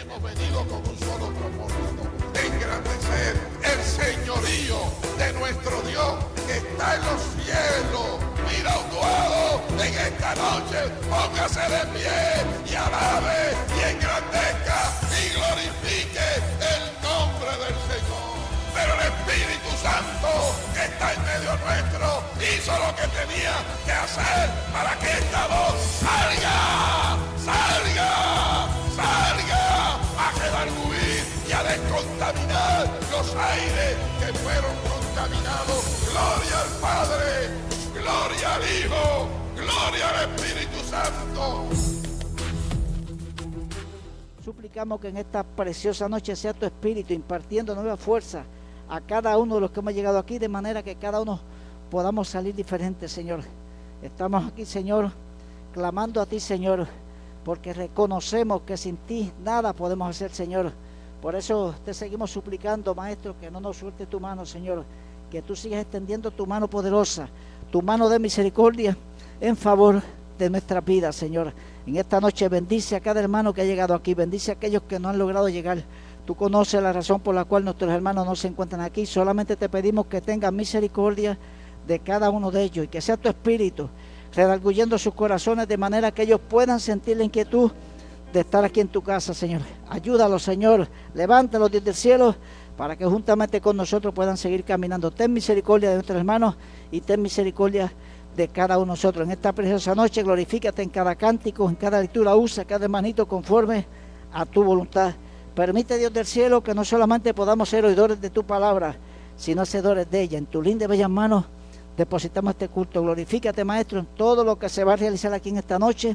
hemos venido con un solo propósito, engrandecer el señorío de nuestro Dios que está en los cielos. Mira un en esta noche, póngase de pie y alabe y engrandezca y glorifique el nombre del Señor. Pero el Espíritu Santo que está en medio nuestro hizo lo que tenía que hacer para que esta voz salga, Gloria al Padre, gloria al Hijo, gloria al Espíritu Santo. Suplicamos que en esta preciosa noche sea tu Espíritu impartiendo nueva fuerza a cada uno de los que hemos llegado aquí, de manera que cada uno podamos salir diferentes, Señor. Estamos aquí, Señor, clamando a ti, Señor, porque reconocemos que sin ti nada podemos hacer, Señor. Por eso te seguimos suplicando, Maestro, que no nos suelte tu mano, Señor, que tú sigas extendiendo tu mano poderosa, tu mano de misericordia en favor de nuestra vida, Señor. En esta noche bendice a cada hermano que ha llegado aquí, bendice a aquellos que no han logrado llegar. Tú conoces la razón por la cual nuestros hermanos no se encuentran aquí. Solamente te pedimos que tengas misericordia de cada uno de ellos y que sea tu espíritu redarguyendo sus corazones de manera que ellos puedan sentir la inquietud de estar aquí en tu casa, Señor. Ayúdalos, Señor. Levántalos desde el cielo para que juntamente con nosotros puedan seguir caminando. Ten misericordia de nuestros hermanos y ten misericordia de cada uno de nosotros. En esta preciosa noche, glorifícate en cada cántico, en cada lectura, usa cada hermanito conforme a tu voluntad. Permite, Dios del cielo, que no solamente podamos ser oidores de tu palabra, sino hacedores de ella. En tu linda y bellas manos depositamos este culto. Glorifícate, Maestro, en todo lo que se va a realizar aquí en esta noche,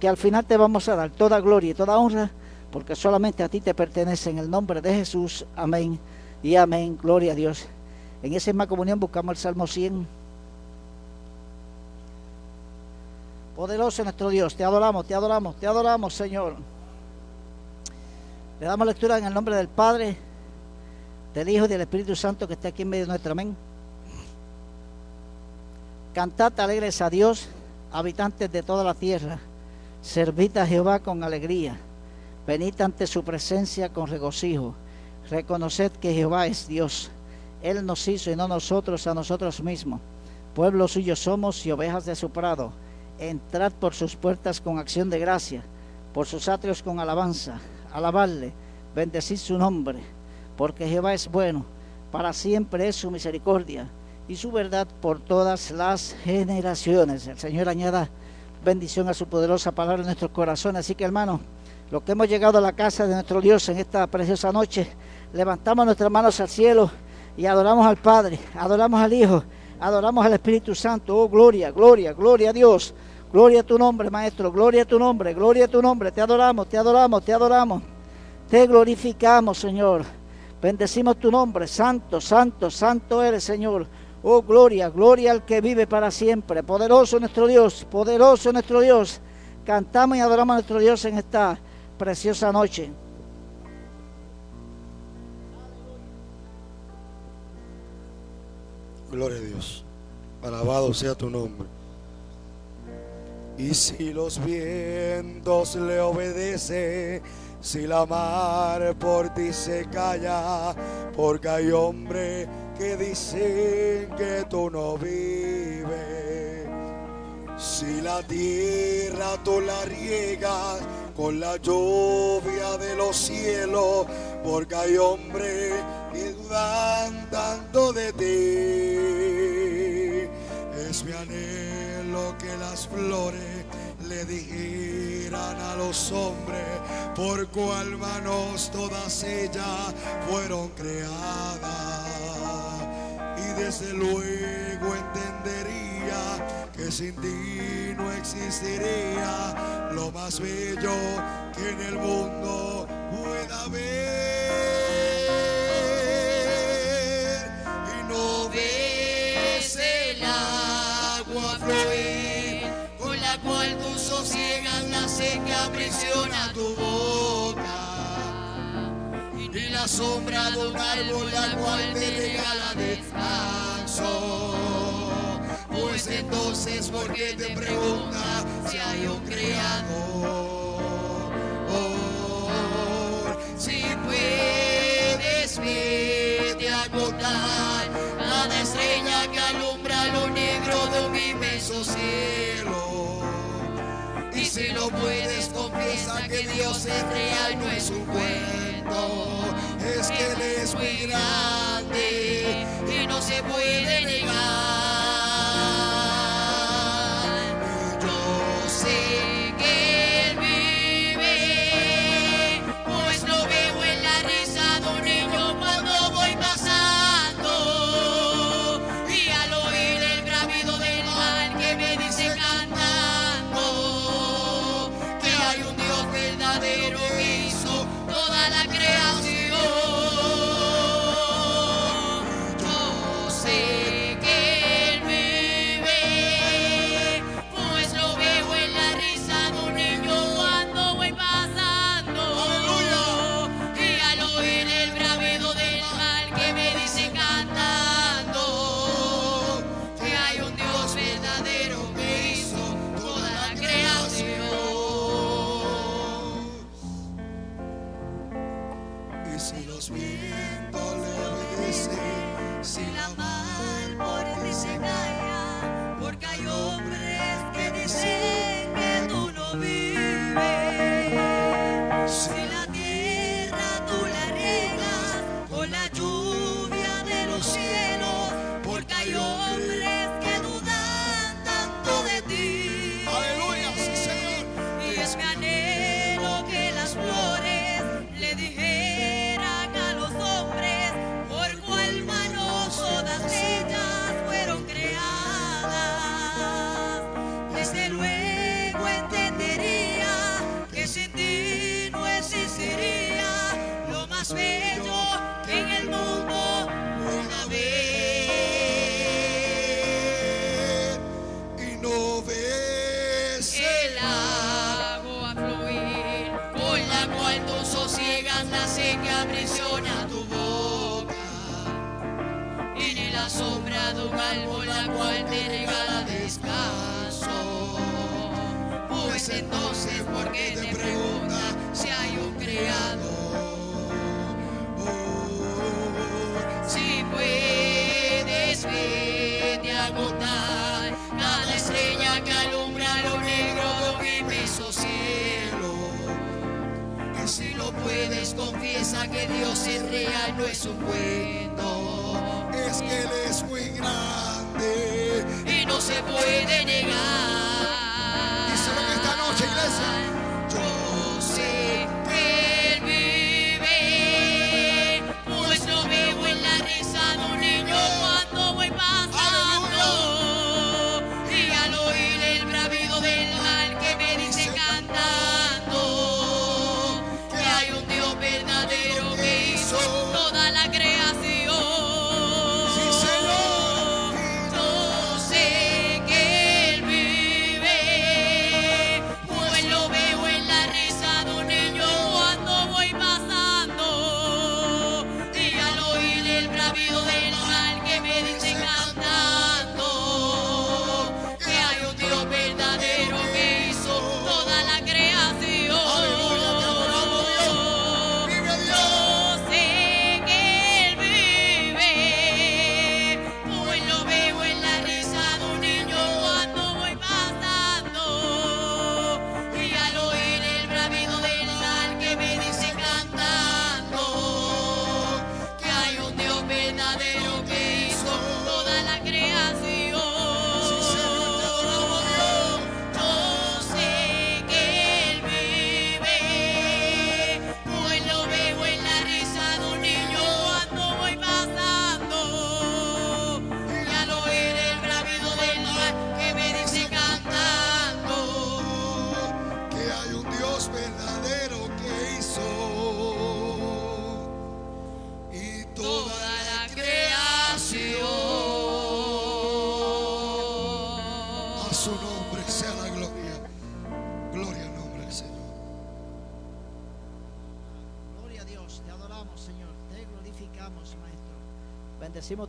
que al final te vamos a dar toda gloria y toda honra, porque solamente a ti te pertenece. En el nombre de Jesús. Amén y amén. Gloria a Dios. En esa misma comunión buscamos el Salmo 100. Poderoso nuestro Dios, te adoramos, te adoramos, te adoramos, Señor. Le damos lectura en el nombre del Padre, del Hijo y del Espíritu Santo que está aquí en medio de nuestro amén. Cantad alegres a Dios, habitantes de toda la tierra. Servid a Jehová con alegría. Venid ante su presencia con regocijo. Reconoced que Jehová es Dios. Él nos hizo y no nosotros a nosotros mismos. Pueblo suyo somos y ovejas de su prado. Entrad por sus puertas con acción de gracia, por sus atrios con alabanza alabarle, bendecir su nombre, porque Jehová es bueno, para siempre es su misericordia y su verdad por todas las generaciones. El Señor añada bendición a su poderosa palabra en nuestros corazones. Así que hermanos, los que hemos llegado a la casa de nuestro Dios en esta preciosa noche, levantamos nuestras manos al cielo y adoramos al Padre, adoramos al Hijo, adoramos al Espíritu Santo. Oh, gloria, gloria, gloria a Dios. Gloria a tu nombre, Maestro. Gloria a tu nombre. Gloria a tu nombre. Te adoramos, te adoramos, te adoramos. Te glorificamos, Señor. Bendecimos tu nombre. Santo, santo, santo eres, Señor. Oh, gloria, gloria al que vive para siempre. Poderoso nuestro Dios, poderoso nuestro Dios. Cantamos y adoramos a nuestro Dios en esta preciosa noche. Gloria a Dios. Alabado sea tu nombre. Y si los vientos le obedecen, si la mar por ti se calla, porque hay hombres que dicen que tú no vives. Si la tierra tú la riegas con la lluvia de los cielos, porque hay hombres que dudan de ti. Es mi anhelo que las flores le dijeran a los hombres por cuál manos todas ellas fueron creadas. Y desde luego entendería que sin ti no existiría lo más bello que en el mundo pueda haber. Y no ves el agua fluir cual tú sosiegas la seca aprisiona tu la sombra de un árbol la cual me regala descanso. Pues entonces, ¿por qué te pregunta si hay un creador? Si puedes, vete a contar cada estrella que alumbra lo negro de un inmenso cielo. Y si no puedes, confiesa que Dios es real, no es un juez mundo es que Él es muy grande y no se puede negar.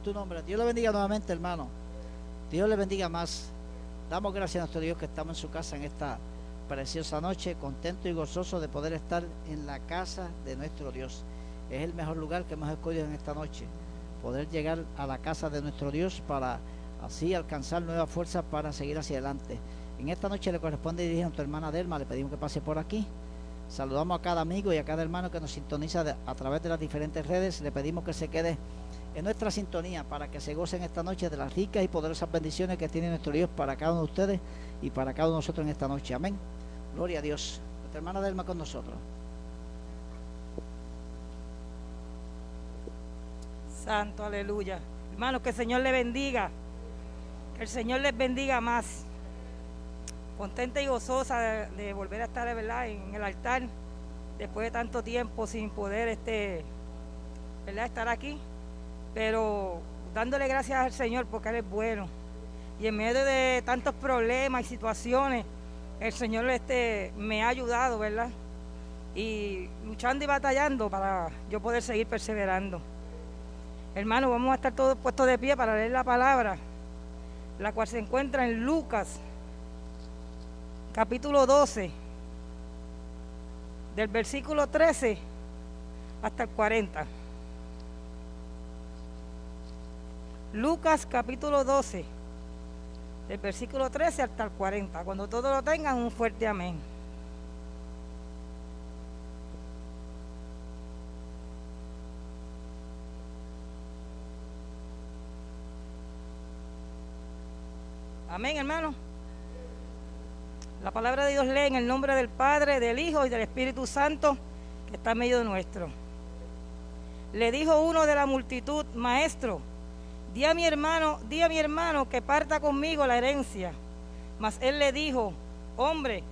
tu nombre. Dios le bendiga nuevamente, hermano. Dios le bendiga más. Damos gracias a nuestro Dios que estamos en su casa en esta preciosa noche, contento y gozoso de poder estar en la casa de nuestro Dios. Es el mejor lugar que hemos escogido en esta noche. Poder llegar a la casa de nuestro Dios para así alcanzar nuevas fuerzas para seguir hacia adelante. En esta noche le corresponde dirigir a nuestra hermana Delma, le pedimos que pase por aquí. Saludamos a cada amigo y a cada hermano que nos sintoniza a través de las diferentes redes. Le pedimos que se quede en nuestra sintonía para que se gocen esta noche de las ricas y poderosas bendiciones que tiene nuestro Dios para cada uno de ustedes y para cada uno de nosotros en esta noche. Amén. Gloria a Dios. Nuestra hermana Delma con nosotros. Santo, aleluya. Hermanos, que el Señor le bendiga. Que el Señor les bendiga más. Contenta y gozosa de, de volver a estar ¿verdad? en el altar después de tanto tiempo sin poder este, ¿verdad? estar aquí. Pero dándole gracias al Señor porque Él es bueno. Y en medio de tantos problemas y situaciones, el Señor este, me ha ayudado, ¿verdad? Y luchando y batallando para yo poder seguir perseverando. Hermano, vamos a estar todos puestos de pie para leer la palabra, la cual se encuentra en Lucas, capítulo 12, del versículo 13 hasta el 40. Lucas, capítulo 12, del versículo 13 hasta el 40. Cuando todos lo tengan, un fuerte amén. Amén, hermano. La palabra de Dios lee en el nombre del Padre, del Hijo y del Espíritu Santo que está en medio de nuestro. Le dijo uno de la multitud, maestro, di a mi hermano, di a mi hermano que parta conmigo la herencia. Mas él le dijo, hombre,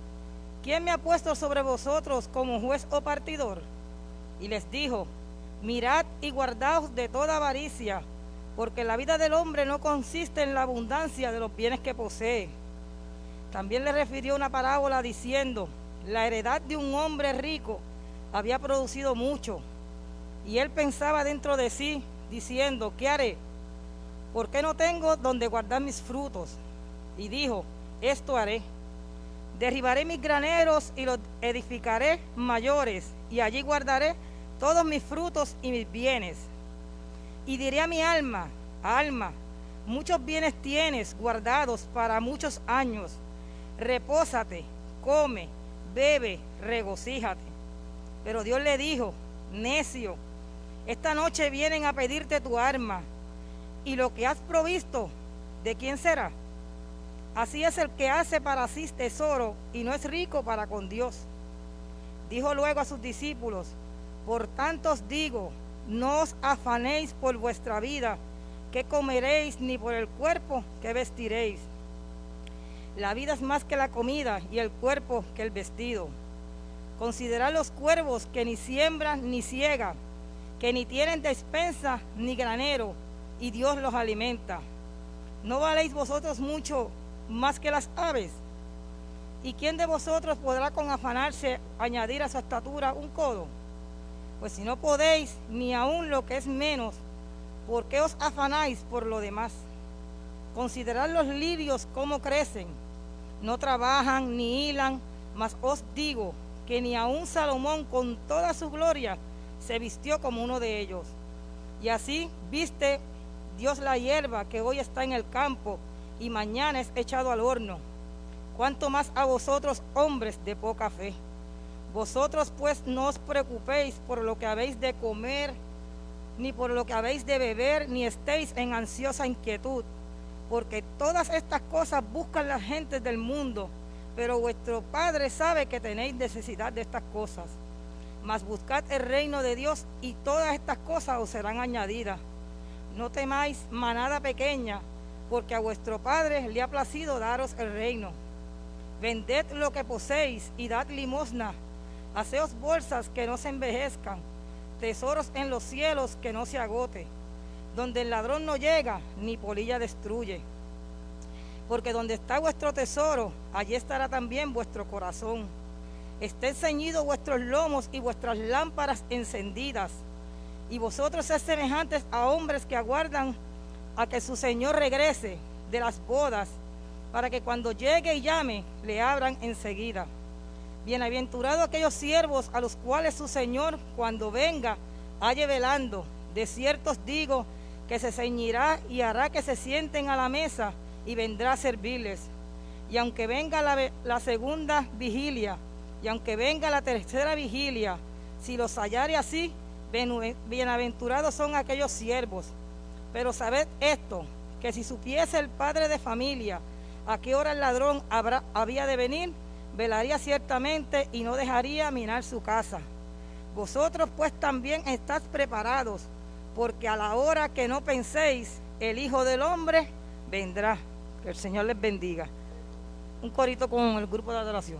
¿quién me ha puesto sobre vosotros como juez o partidor? Y les dijo, mirad y guardaos de toda avaricia, porque la vida del hombre no consiste en la abundancia de los bienes que posee. También le refirió una parábola diciendo, la heredad de un hombre rico había producido mucho, y él pensaba dentro de sí, diciendo, ¿qué haré? ¿Por qué no tengo donde guardar mis frutos? Y dijo, esto haré. Derribaré mis graneros y los edificaré mayores, y allí guardaré todos mis frutos y mis bienes. Y diré a mi alma, alma, muchos bienes tienes guardados para muchos años. Repósate, come, bebe, regocíjate. Pero Dios le dijo, necio, esta noche vienen a pedirte tu arma, y lo que has provisto, ¿de quién será? Así es el que hace para sí tesoro y no es rico para con Dios. Dijo luego a sus discípulos, por tanto os digo, no os afanéis por vuestra vida, que comeréis, ni por el cuerpo que vestiréis. La vida es más que la comida y el cuerpo que el vestido. Considerad los cuervos que ni siembran ni ciegan, que ni tienen despensa ni granero, y Dios los alimenta. ¿No valéis vosotros mucho más que las aves? ¿Y quién de vosotros podrá con afanarse añadir a su estatura un codo? Pues si no podéis, ni aun lo que es menos, ¿por qué os afanáis por lo demás? Considerad los lirios cómo crecen, no trabajan ni hilan, mas os digo que ni aun Salomón con toda su gloria se vistió como uno de ellos. Y así viste Dios la hierba que hoy está en el campo y mañana es echado al horno. Cuanto más a vosotros, hombres de poca fe. Vosotros pues no os preocupéis por lo que habéis de comer, ni por lo que habéis de beber, ni estéis en ansiosa inquietud, porque todas estas cosas buscan las gentes del mundo, pero vuestro Padre sabe que tenéis necesidad de estas cosas. Mas buscad el reino de Dios y todas estas cosas os serán añadidas. No temáis manada pequeña, porque a vuestro Padre le ha placido daros el reino. Vended lo que poseéis y dad limosna. Haceos bolsas que no se envejezcan, tesoros en los cielos que no se agote, donde el ladrón no llega ni polilla destruye. Porque donde está vuestro tesoro, allí estará también vuestro corazón. Estén ceñidos vuestros lomos y vuestras lámparas encendidas. Y vosotros sed semejantes a hombres que aguardan a que su Señor regrese de las bodas, para que cuando llegue y llame, le abran enseguida. Bienaventurados aquellos siervos a los cuales su Señor, cuando venga, halle velando. De cierto os digo que se ceñirá y hará que se sienten a la mesa y vendrá a servirles. Y aunque venga la, segunda vigilia, y aunque venga la tercera vigilia, si los hallare así, bienaventurados son aquellos siervos. Pero sabed esto, que si supiese el padre de familia a qué hora el ladrón habrá- había de venir, velaría ciertamente y no dejaría minar su casa. Vosotros pues también estáis preparados, porque a la hora que no penséis, el Hijo del Hombre vendrá. Que el Señor les bendiga. Un corito con el grupo de adoración.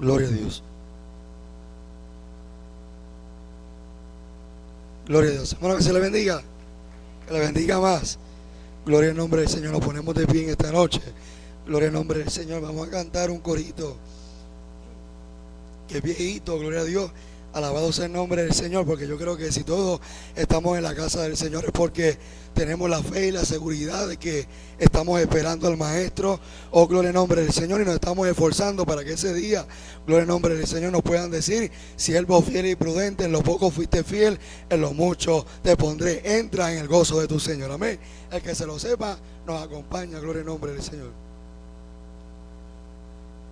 Gloria a Dios. Gloria a Dios. Hermano, que se le bendiga. Que le bendiga más. Gloria al nombre del Señor. Nos ponemos de pie en esta noche. Gloria al nombre del Señor. Vamos a cantar un corito. Que viejito, gloria a Dios. Alabado sea el nombre del Señor, porque yo creo que si todos estamos en la casa del Señor es porque tenemos la fe y la seguridad de que estamos esperando al Maestro. Oh, gloria al nombre del Señor y nos estamos esforzando para que ese día, gloria al nombre del Señor, nos puedan decir, siervo fiel y prudente, en lo poco fuiste fiel, en lo mucho te pondré. Entra en el gozo de tu Señor. Amén. El que se lo sepa, nos acompaña, gloria al nombre del Señor.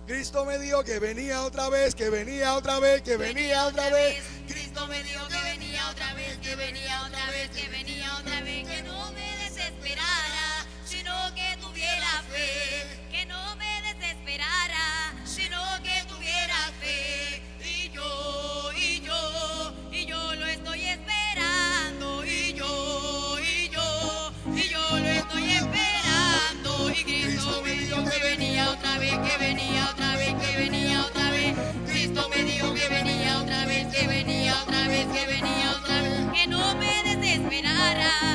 Cristo me dijo que venía otra vez, que venía otra vez, que venía otra vez. Cristo me dijo que venía otra vez, que venía otra vez, que venía otra vez, que no me desesperara, sino que tuviera fe, que no me desesperara, sino que tuviera fe. Y yo, y yo, y yo lo estoy esperando, y yo, y yo, y yo lo estoy esperando. Y Cristo me dijo que venía otra vez, que venía que venía otra no me desesperara,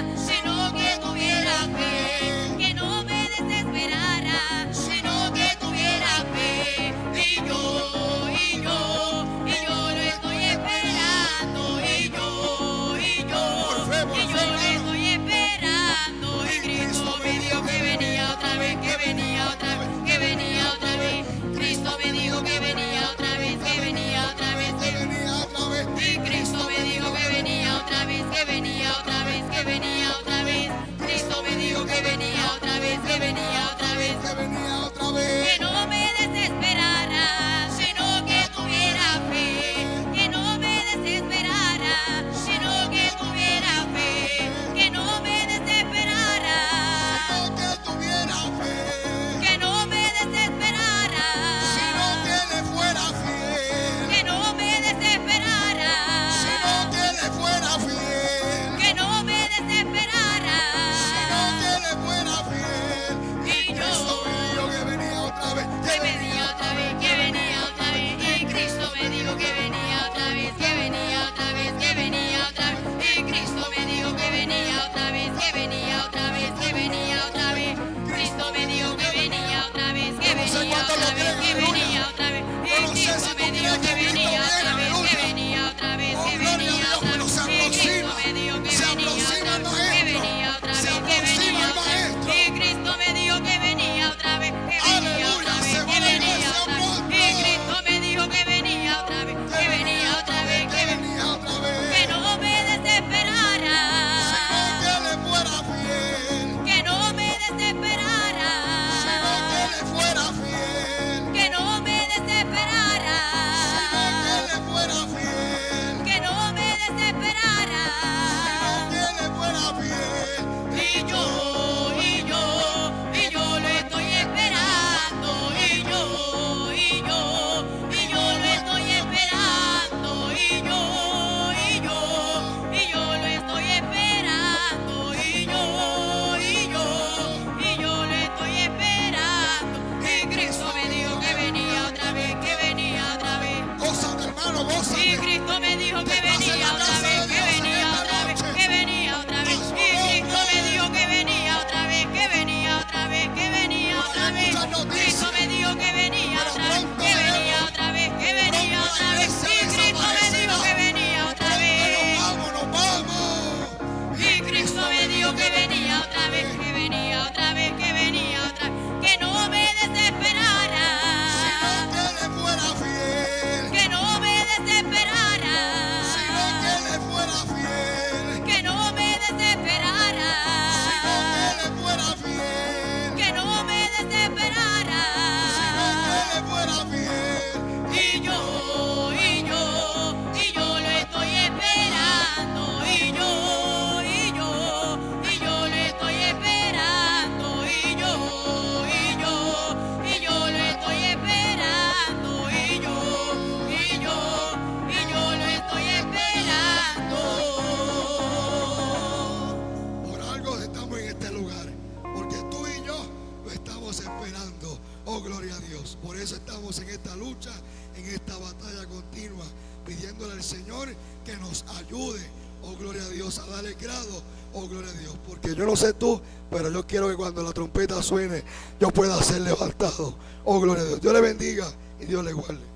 oh gloria a Dios. Porque yo no sé tú, pero yo quiero que cuando la trompeta suene, yo pueda ser levantado, oh gloria a Dios. Dios le bendiga y Dios le guarde.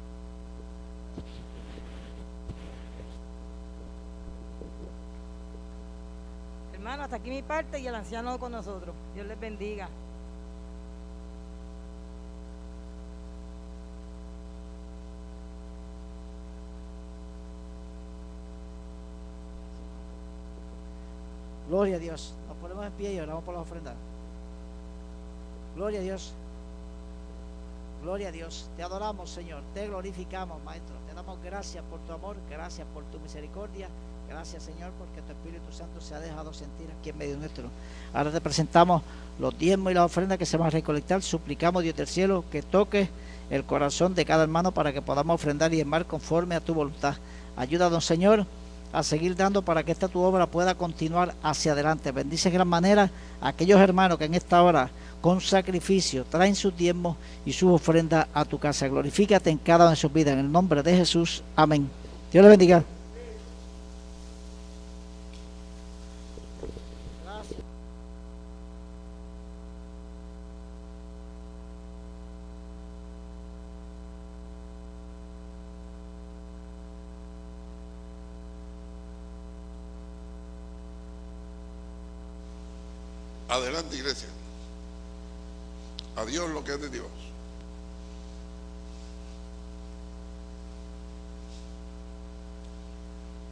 Hermano, hasta aquí mi parte y el anciano con nosotros. Dios les bendiga. Gloria a Dios. Nos ponemos en pie y oramos por la ofrenda. Gloria a Dios. Gloria a Dios. Te adoramos, Señor. Te glorificamos, Maestro. Te damos gracias por tu amor, gracias por tu misericordia. Gracias, Señor, porque tu Espíritu Santo se ha dejado sentir aquí en medio nuestro. Ahora te presentamos los diezmos y las ofrendas que se van a recolectar. Suplicamos, Dios del cielo, que toque el corazón de cada hermano para que podamos ofrendar y diezmar conforme a tu voluntad. Ayúdanos, Señor, a seguir dando para que esta tu obra pueda continuar hacia adelante. Bendice de gran manera a aquellos hermanos que en esta hora con sacrificio traen sus diezmos y sus ofrendas a tu casa. Glorifícate en cada una de sus vidas. En el nombre de Jesús. Amén. Dios le bendiga. Adelante, iglesia. A Dios lo que es de Dios.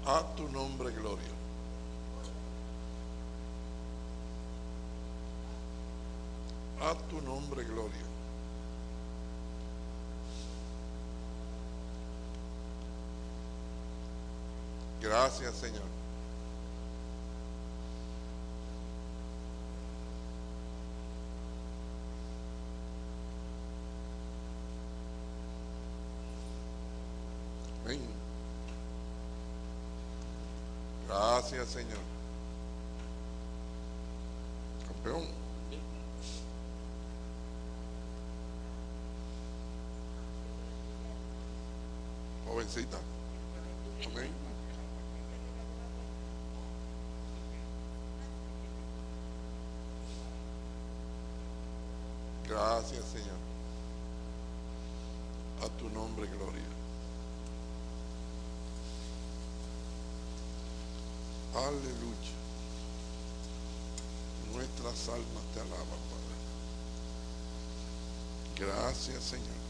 A tu nombre, gloria. A tu nombre, gloria. Gracias, Señor. Amén. Gracias, Señor. Campeón. Jovencita. Amén. Gracias, Señor. A tu nombre, gloria. Aleluya. Nuestras almas te alaban, Padre. Gracias, Señor.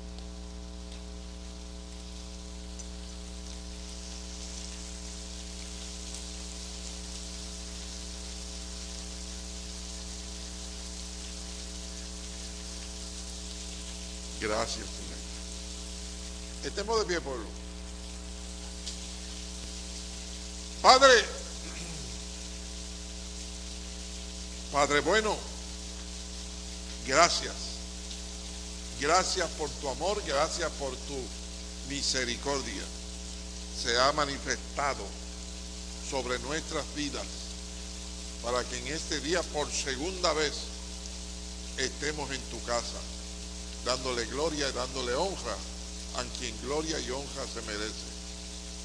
Gracias, Señor. Estemos de pie, pueblo. Padre, Padre bueno, gracias. Gracias por tu amor, gracias por tu misericordia. Se ha manifestado sobre nuestras vidas para que en este día por segunda vez estemos en tu casa, dándole gloria y dándole honra a quien gloria y honra se merece.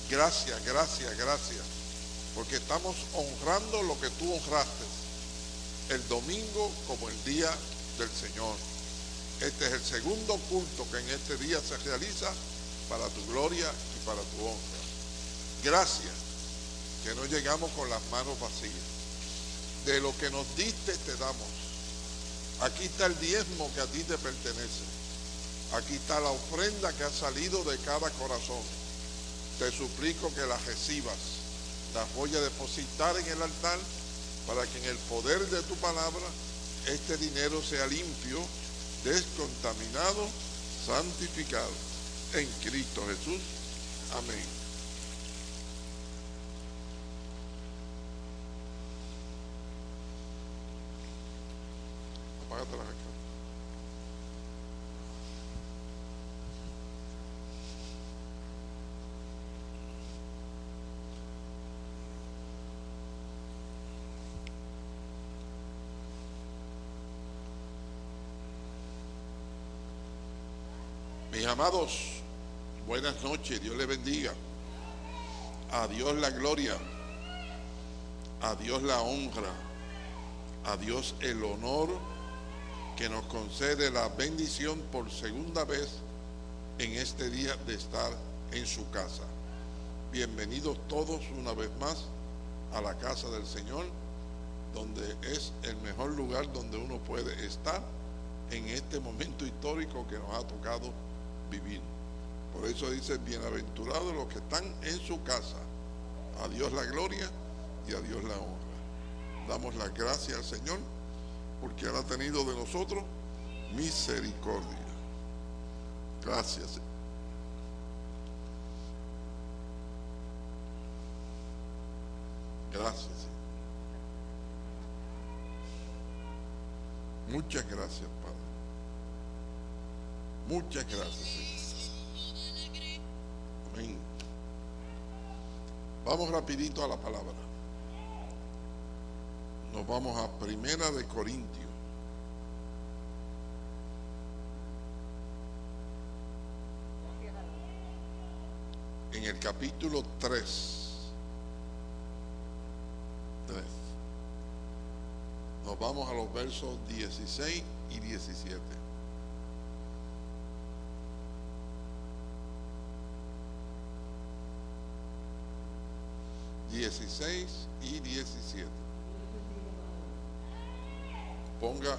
Gracias, gracias, gracias, porque estamos honrando lo que tú honraste el domingo como el día del Señor. Este es el segundo culto que en este día se realiza para tu gloria y para tu honra. Gracias que no llegamos con las manos vacías. De lo que nos diste te damos. Aquí está el diezmo que a ti te pertenece. Aquí está la ofrenda que ha salido de cada corazón. Te suplico que la recibas. Las voy a depositar en el altar para que en el poder de tu palabra este dinero sea limpio, descontaminado, santificado. En Cristo Jesús. Amén. Apágate la acá. Mis amados, buenas noches, Dios les bendiga. A Dios la gloria, a Dios la honra, a Dios el honor que nos concede la bendición por segunda vez en este día de estar en su casa. Bienvenidos todos una vez más a la casa del Señor, donde es el mejor lugar donde uno puede estar en este momento histórico que nos ha tocado vivir. Por eso dice, bienaventurados los que están en su casa. A Dios la gloria y a Dios la honra. Damos las gracias al Señor porque Él ha tenido de nosotros misericordia. Gracias. Gracias. Muchas gracias, Padre. Muchas gracias. Amén. Vamos rapidito a la palabra. Nos vamos a Primera de Corintios. En el capítulo 3. 3. Nos vamos a los versos 16 y 17. Dieciséis y diecisiete. Ponga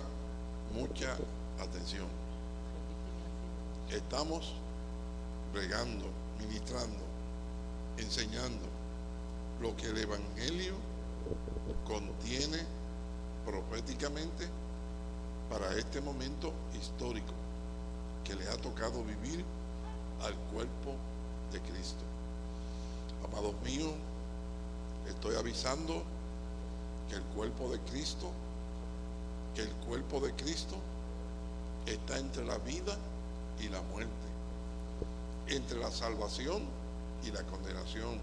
mucha atención. Estamos regando, ministrando, enseñando lo que el Evangelio contiene proféticamente para este momento histórico que le ha tocado vivir al cuerpo de Cristo. Amados míos, estoy avisando que el cuerpo de Cristo, que el cuerpo de Cristo está entre la vida y la muerte, entre la salvación y la condenación,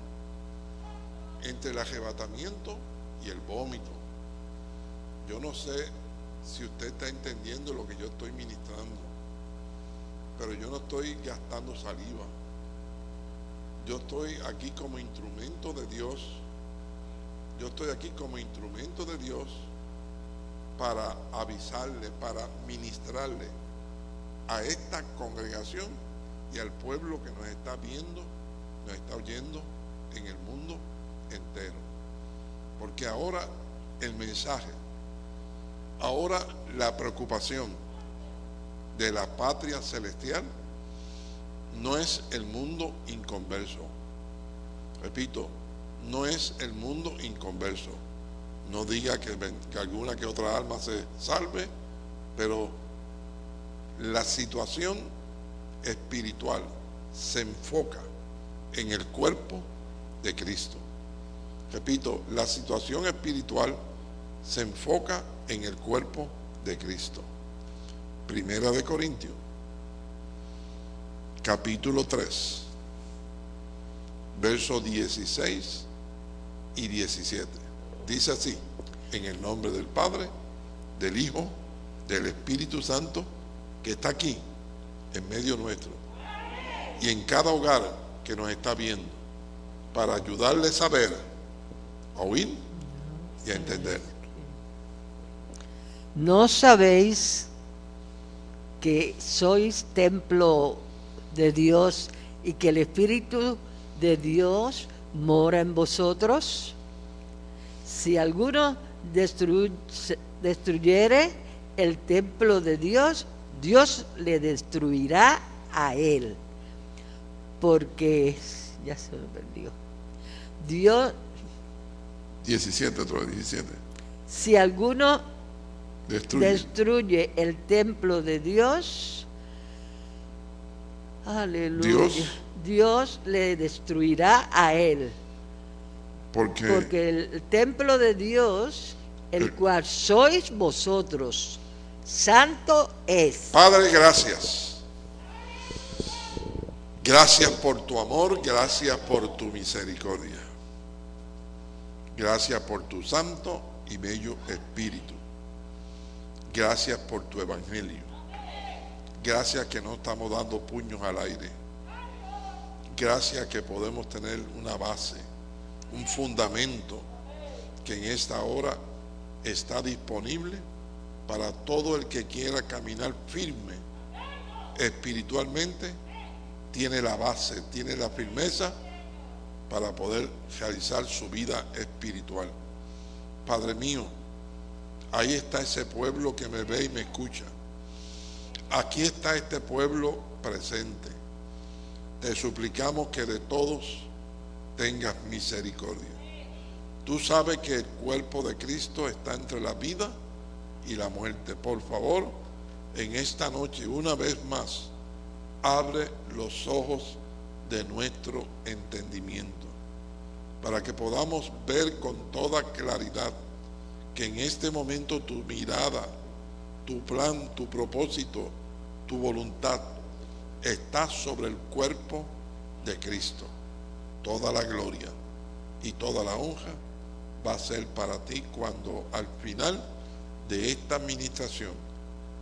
entre el arrebatamiento y el vómito. Yo no sé si usted está entendiendo lo que yo estoy ministrando, pero yo no estoy gastando saliva. Yo estoy aquí como instrumento de Dios. Yo estoy aquí como instrumento de Dios para avisarle, para ministrarle a esta congregación y al pueblo que nos está viendo, nos está oyendo en el mundo entero. Porque ahora el mensaje, ahora la preocupación de la patria celestial no es el mundo inconverso. Repito, no es el mundo inconverso. No diga que, alguna que otra alma se salve, pero la situación espiritual se enfoca en el cuerpo de Cristo. Repito, la situación espiritual se enfoca en el cuerpo de Cristo. Primera de Corintios, capítulo 3, versos 16 y 17. Dice así, en el nombre del Padre, del Hijo, del Espíritu Santo, que está aquí, en medio nuestro, y en cada hogar que nos está viendo, para ayudarle a saber, a oír y a entender. ¿No sabéis que sois templo de Dios y que el Espíritu de Dios mora en vosotros? Si alguno destru- destruyere el templo de Dios, Dios le destruirá a él. Porque, ya se me perdió. Dios, 17, otro 17. si alguno Destruye. destruye el templo de Dios, aleluya, Dios. Dios le destruirá a él, porque porque el templo de Dios, el El- cual sois vosotros, santo es. Padre, gracias. Gracias por tu amor, gracias por tu misericordia. Gracias por tu santo y bello espíritu. Gracias por tu evangelio. Gracias que no estamos dando puños al aire. Gracias que podemos tener una base un fundamento que en esta hora está disponible para todo el que quiera caminar firme espiritualmente, tiene la base, tiene la firmeza para poder realizar su vida espiritual. Padre mío, ahí está ese pueblo que me ve y me escucha. Aquí está este pueblo presente. Te suplicamos que de todos tengas misericordia. Tú sabes que el cuerpo de Cristo está entre la vida y la muerte. Por favor, en esta noche, una vez más, abre los ojos de nuestro entendimiento para que podamos ver con toda claridad que en este momento tu mirada, tu plan, tu propósito, tu voluntad está sobre el cuerpo de Cristo. Toda la gloria y toda la honra va a ser para ti cuando al final de esta administración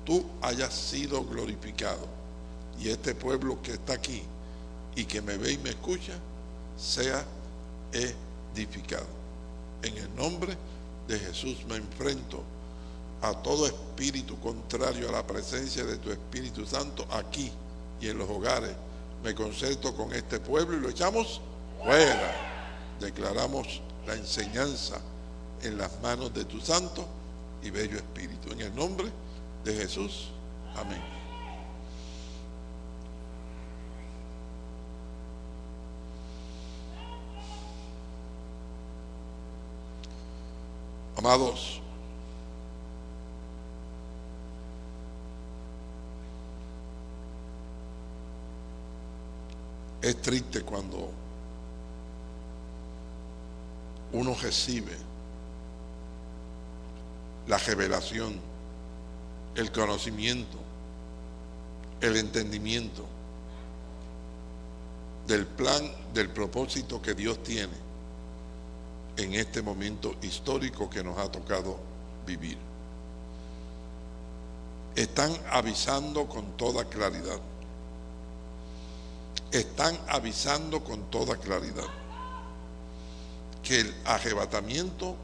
tú hayas sido glorificado y este pueblo que está aquí y que me ve y me escucha sea edificado. En el nombre de Jesús me enfrento a todo espíritu contrario a la presencia de tu Espíritu Santo aquí y en los hogares. Me concerto con este pueblo y lo echamos fuera. Declaramos la enseñanza en las manos de tu Santo y Bello Espíritu. En el nombre de Jesús. Amén. Amados, es triste cuando uno recibe la revelación, el conocimiento, el entendimiento del plan, del propósito que Dios tiene en este momento histórico que nos ha tocado vivir. Están avisando con toda claridad. Están avisando con toda claridad que el arrebatamiento,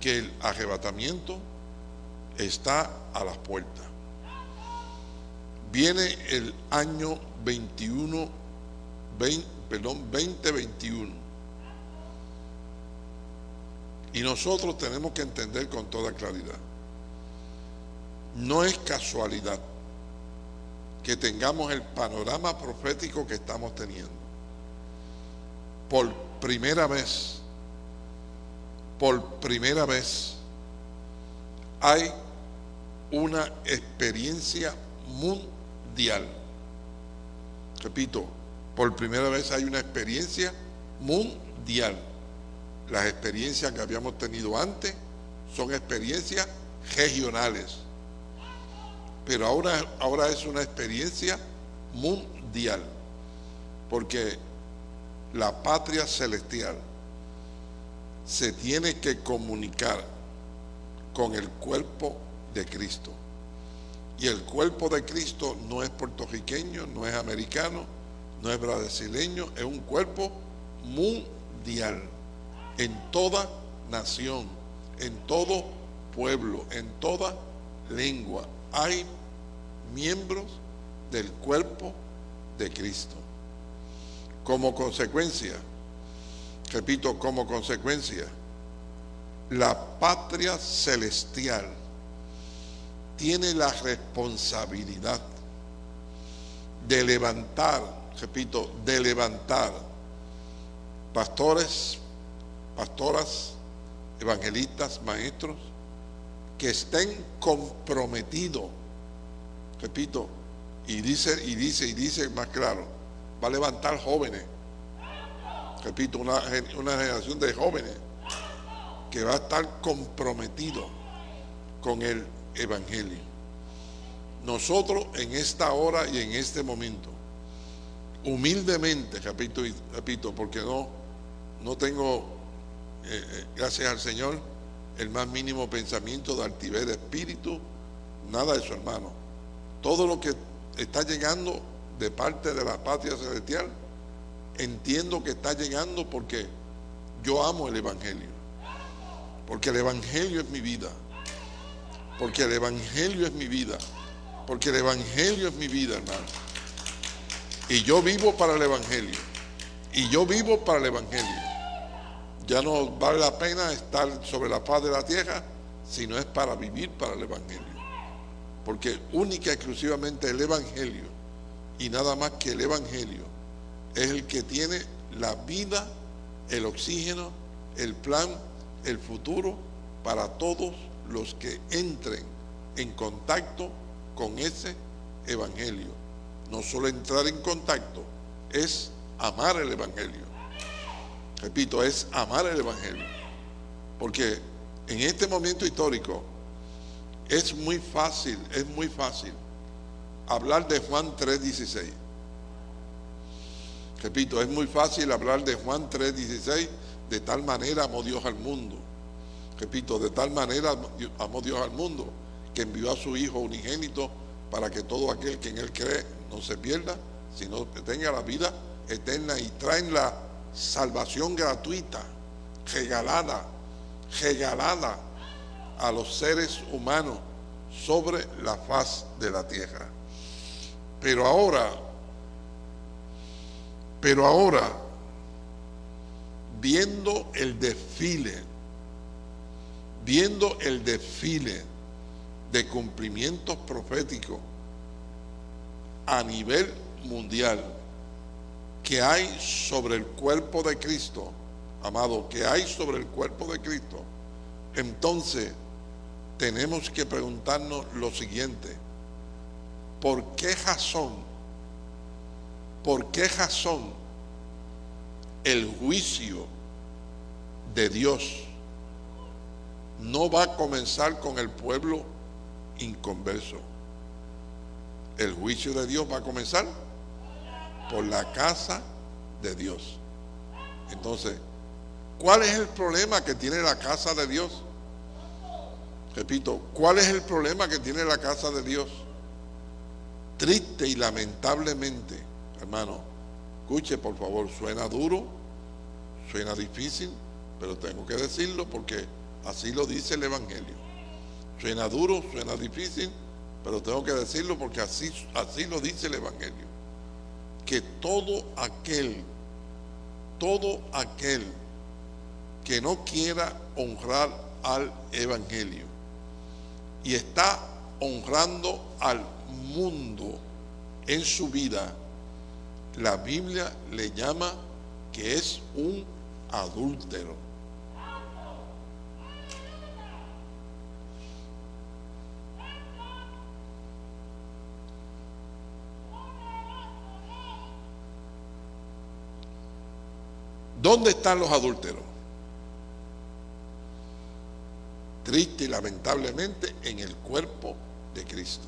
que el arrebatamiento está a las puertas. Viene el año 21, 20, perdón, 2021 y nosotros tenemos que entender con toda claridad. No es casualidad que tengamos el panorama profético que estamos teniendo. Por primera vez, por primera vez, hay una experiencia mundial. Repito, por primera vez hay una experiencia mundial las experiencias que habíamos tenido antes son experiencias regionales. Pero ahora, ahora es una experiencia mundial. Porque la patria celestial se tiene que comunicar con el cuerpo de Cristo. Y el cuerpo de Cristo no es puertorriqueño, no es americano, no es brasileño, es un cuerpo mundial en toda nación, en todo pueblo, en toda lengua. Hay miembros del cuerpo de Cristo. Como consecuencia, repito, como consecuencia, la patria celestial tiene la responsabilidad de levantar, repito, de levantar pastores, pastoras, evangelistas, maestros, que estén comprometidos, repito, y dice, y dice, y dice más claro, va a levantar jóvenes, repito, una, una generación de jóvenes que va a estar comprometido con el Evangelio. Nosotros en esta hora y en este momento, humildemente, repito, repito, porque no, no tengo eh, eh, gracias al Señor, el más mínimo pensamiento de altivez de espíritu, nada de su hermano. Todo lo que está llegando de parte de la patria celestial, entiendo que está llegando porque yo amo el Evangelio. Porque el Evangelio es mi vida. Porque el Evangelio es mi vida. Porque el Evangelio es mi vida, hermano. Y yo vivo para el Evangelio. Y yo vivo para el Evangelio. Ya no vale la pena estar sobre la paz de la tierra, sino es para vivir para el Evangelio. Porque única y exclusivamente el Evangelio y nada más que el Evangelio es el que tiene la vida, el oxígeno, el plan, el futuro para todos los que entren en contacto con ese Evangelio. No solo entrar en contacto, es amar el Evangelio. Repito, es amar el Evangelio. Porque en este momento histórico es muy fácil, es muy fácil hablar de Juan 3.16. Repito, es muy fácil hablar de Juan 3.16, de tal manera amó Dios al mundo. Repito, de tal manera amó Dios al mundo que envió a su Hijo unigénito para que todo aquel que en Él cree no se pierda, sino que tenga la vida eterna y traen la salvación gratuita, regalada, regalada a los seres humanos sobre la faz de la tierra. Pero ahora, pero ahora, viendo el desfile, viendo el desfile de cumplimientos proféticos a nivel mundial que hay sobre el cuerpo de Cristo, amado, que hay sobre el cuerpo de Cristo, entonces tenemos que preguntarnos lo siguiente, ¿por qué razón, por qué razón el juicio de Dios no va a comenzar con el pueblo inconverso? El juicio de Dios va a comenzar por la casa de Dios. Entonces, ¿cuál es el problema que tiene la casa de Dios? Repito, ¿cuál es el problema que tiene la casa de Dios? Triste y lamentablemente, hermano, escuche por favor, suena duro, suena difícil, pero tengo que decirlo porque así lo dice el Evangelio. Suena duro, suena difícil, pero tengo que decirlo porque así, así lo dice el Evangelio. Que todo aquel, todo aquel que no quiera honrar al Evangelio, y está honrando al mundo en su vida, la Biblia le llama que es un adúltero. ¿Dónde están los adúlteros? Triste y lamentablemente en el cuerpo de Cristo.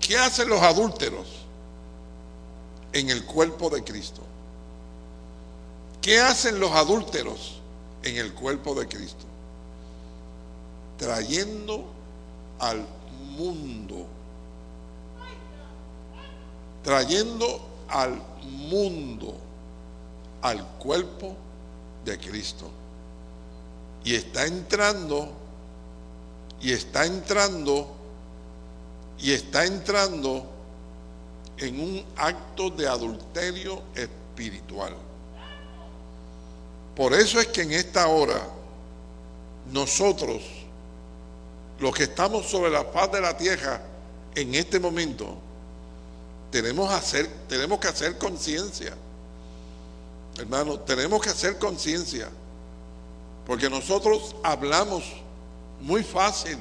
¿Qué hacen los adúlteros en el cuerpo de Cristo? ¿Qué hacen los adúlteros en el cuerpo de Cristo? Trayendo al mundo, trayendo al mundo al cuerpo de Cristo. Y está entrando, y está entrando, y está entrando en un acto de adulterio espiritual. Por eso es que en esta hora nosotros, los que estamos sobre la faz de la tierra en este momento, tenemos, hacer, tenemos que hacer conciencia Hermano, tenemos que hacer conciencia, porque nosotros hablamos muy fácil,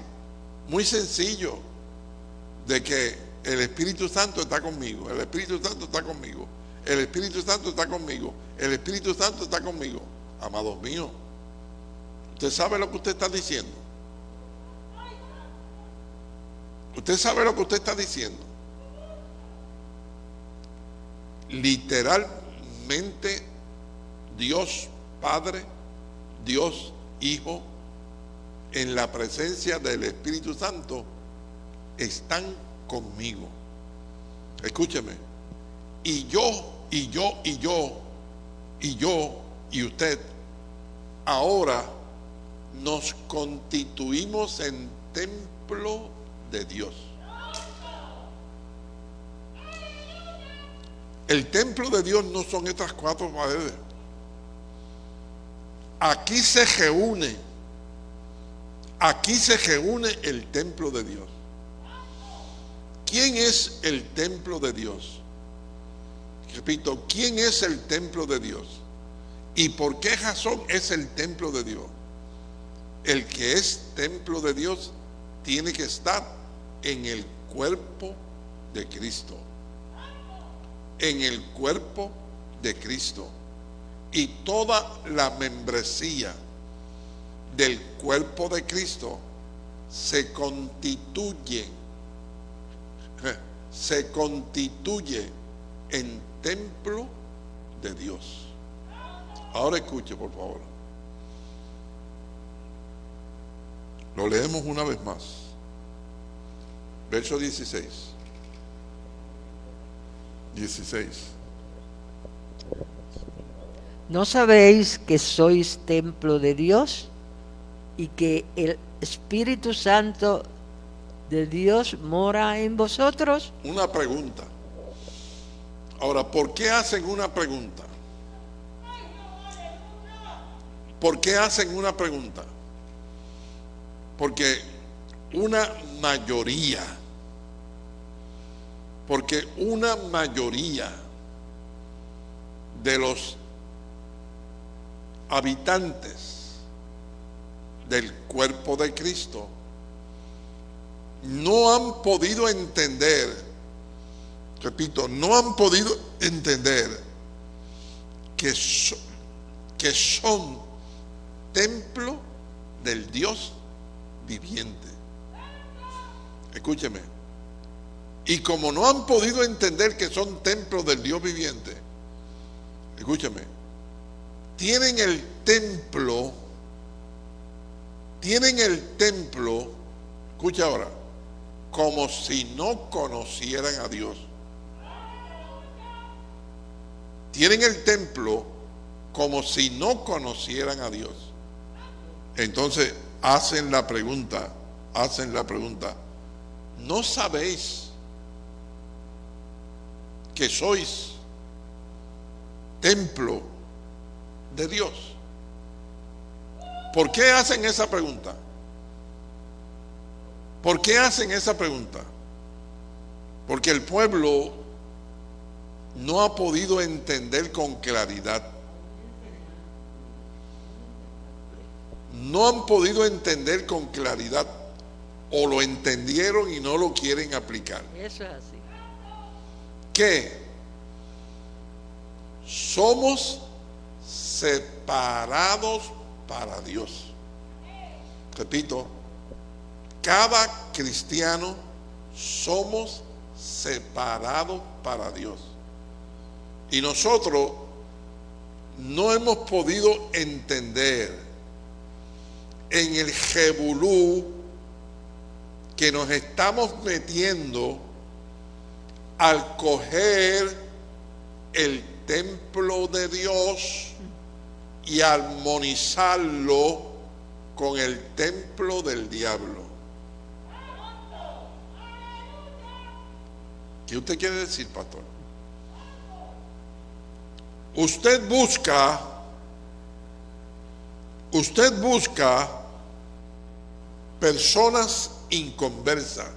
muy sencillo, de que el Espíritu Santo está conmigo, el Espíritu Santo está conmigo, el Espíritu Santo está conmigo, el Espíritu Santo está conmigo. Amados míos, ¿usted sabe lo que usted está diciendo? ¿Usted sabe lo que usted está diciendo? Literalmente Dios Padre, Dios Hijo, en la presencia del Espíritu Santo, están conmigo. Escúcheme. Y yo y yo y yo y yo y usted ahora nos constituimos en templo de Dios. El templo de Dios no son estas cuatro paredes. Aquí se reúne, aquí se reúne el templo de Dios. ¿Quién es el templo de Dios? Repito, ¿quién es el templo de Dios? ¿Y por qué razón es el templo de Dios? El que es templo de Dios tiene que estar en el cuerpo de Cristo. En el cuerpo de Cristo. Y toda la membresía del cuerpo de Cristo se constituye, se constituye en templo de Dios. Ahora escuche, por favor. Lo leemos una vez más. Verso 16. 16. ¿No sabéis que sois templo de Dios y que el Espíritu Santo de Dios mora en vosotros? Una pregunta. Ahora, ¿por qué hacen una pregunta? ¿Por qué hacen una pregunta? Porque una mayoría, porque una mayoría de los habitantes del cuerpo de Cristo no han podido entender, repito, no han podido entender que, que son templo del Dios viviente. Escúcheme. Y como no han podido entender que son templos del Dios viviente, escúcheme, tienen el templo, tienen el templo, escucha ahora, como si no conocieran a Dios. Tienen el templo como si no conocieran a Dios. Entonces hacen la pregunta, hacen la pregunta, ¿no sabéis que sois templo de Dios? ¿Por qué hacen esa pregunta? ¿Por qué hacen esa pregunta? Porque el pueblo no ha podido entender con claridad. No han podido entender con claridad o lo entendieron y no lo quieren aplicar. Eso es así. Que somos separados para Dios. Repito, cada cristiano somos separados para Dios. Y nosotros no hemos podido entender en el jebulú que nos estamos metiendo al coger el templo de Dios y armonizarlo con el templo del diablo. ¿Qué usted quiere decir, pastor? Usted busca, usted busca personas inconversas,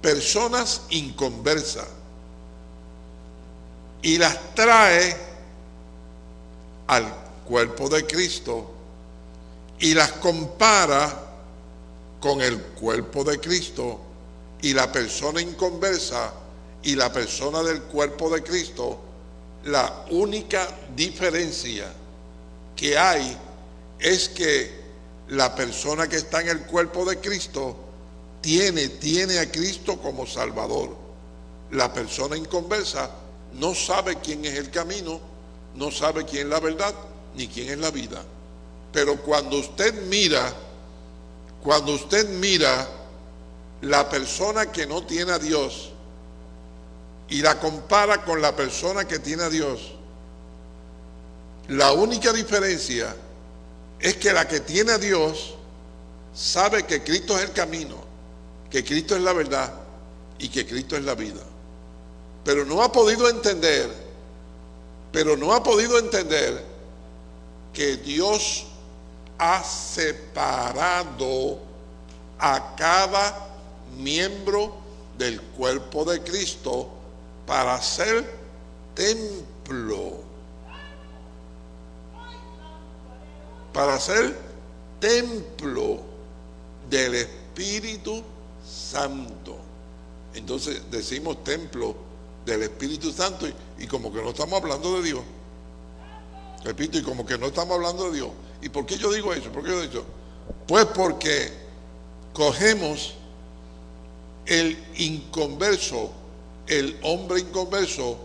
personas inconversas, y las trae al cuerpo de Cristo y las compara con el cuerpo de Cristo y la persona inconversa y la persona del cuerpo de Cristo, la única diferencia que hay es que la persona que está en el cuerpo de Cristo tiene, tiene a Cristo como Salvador. La persona inconversa no sabe quién es el camino, no sabe quién es la verdad, ni quién es la vida. Pero cuando usted mira, cuando usted mira la persona que no tiene a Dios y la compara con la persona que tiene a Dios, la única diferencia es que la que tiene a Dios sabe que Cristo es el camino, que Cristo es la verdad y que Cristo es la vida. Pero no ha podido entender, pero no ha podido entender que Dios ha separado a cada miembro del cuerpo de Cristo para ser templo. Para ser templo del Espíritu Santo. Entonces decimos templo del Espíritu Santo y, como que no estamos hablando de Dios. Repito, y como que no estamos hablando de Dios. ¿Y por qué yo digo eso? ¿Por qué yo digo eso? Pues porque cogemos el inconverso, el hombre inconverso,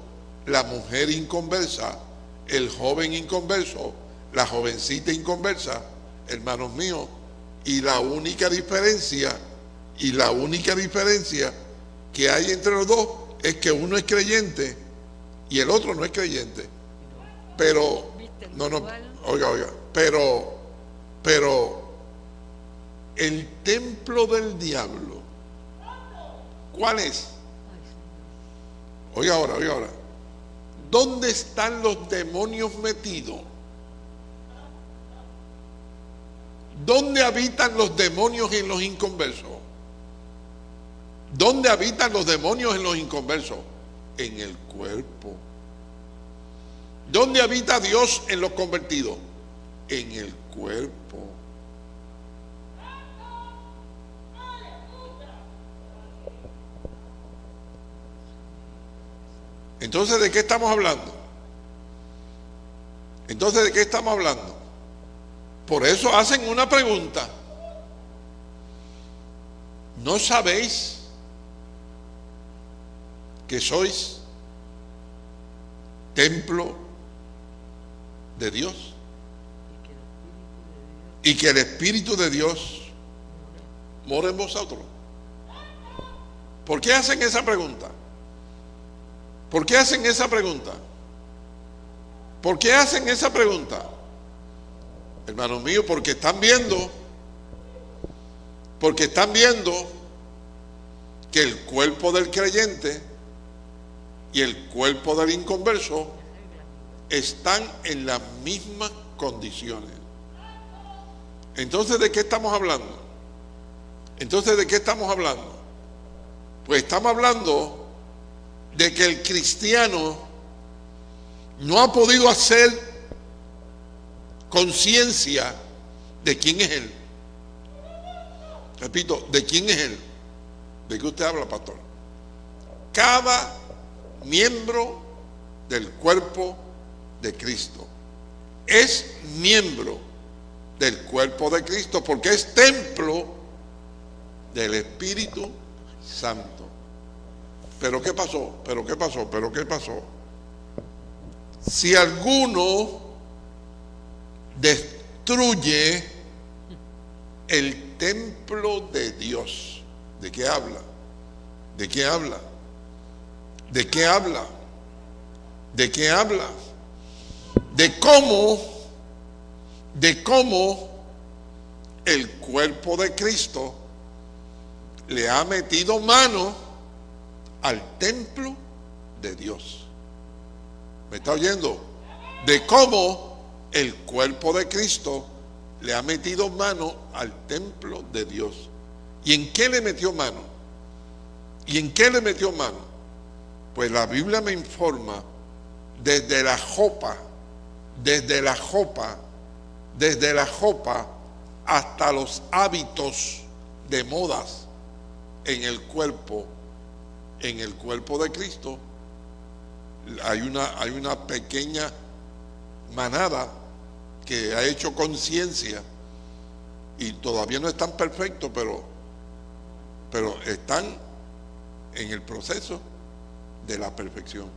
la mujer inconversa, el joven inconverso, la jovencita inconversa, hermanos míos, y la única diferencia, y la única diferencia que hay entre los dos es que uno es creyente y el otro no es creyente. Pero, no, no, oiga, oiga, pero, pero, el templo del diablo, ¿cuál es? Oiga ahora, oiga ahora. ¿Dónde están los demonios metidos? ¿Dónde habitan los demonios en los inconversos? ¿Dónde habitan los demonios en los inconversos? En el cuerpo. ¿Dónde habita Dios en los convertidos? En el cuerpo. Entonces, ¿de qué estamos hablando? Entonces, ¿de qué estamos hablando? Por eso hacen una pregunta. ¿No sabéis que sois templo de Dios? Y que el Espíritu de Dios mora en vosotros. ¿Por qué hacen esa pregunta? ¿Por qué hacen esa pregunta? ¿Por qué hacen esa pregunta? Hermanos míos, porque están viendo, porque están viendo que el cuerpo del creyente y el cuerpo del inconverso están en las mismas condiciones. Entonces, ¿de qué estamos hablando? Entonces, ¿de qué estamos hablando? Pues estamos hablando de que el cristiano no ha podido hacer conciencia de quién es Él. Repito, ¿de quién es Él? ¿De qué usted habla, pastor? Cada miembro del cuerpo de Cristo es miembro del cuerpo de Cristo porque es templo del Espíritu Santo. Pero ¿qué pasó? ¿Pero qué pasó? ¿Pero qué pasó? Si alguno destruye el templo de Dios. ¿De qué habla? ¿De qué habla? ¿De qué habla? ¿De qué habla? De cómo, de cómo el cuerpo de Cristo le ha metido mano al templo de Dios. ¿Me está oyendo? De cómo el cuerpo de Cristo le ha metido mano al templo de Dios. ¿Y en qué le metió mano? ¿Y en qué le metió mano? Pues la Biblia me informa desde la jopa, desde la jopa, desde la jopa hasta los hábitos de modas en el cuerpo, en el cuerpo de Cristo, hay una, hay una pequeña manada que ha hecho conciencia y todavía no están perfectos, pero, pero están en el proceso de la perfección.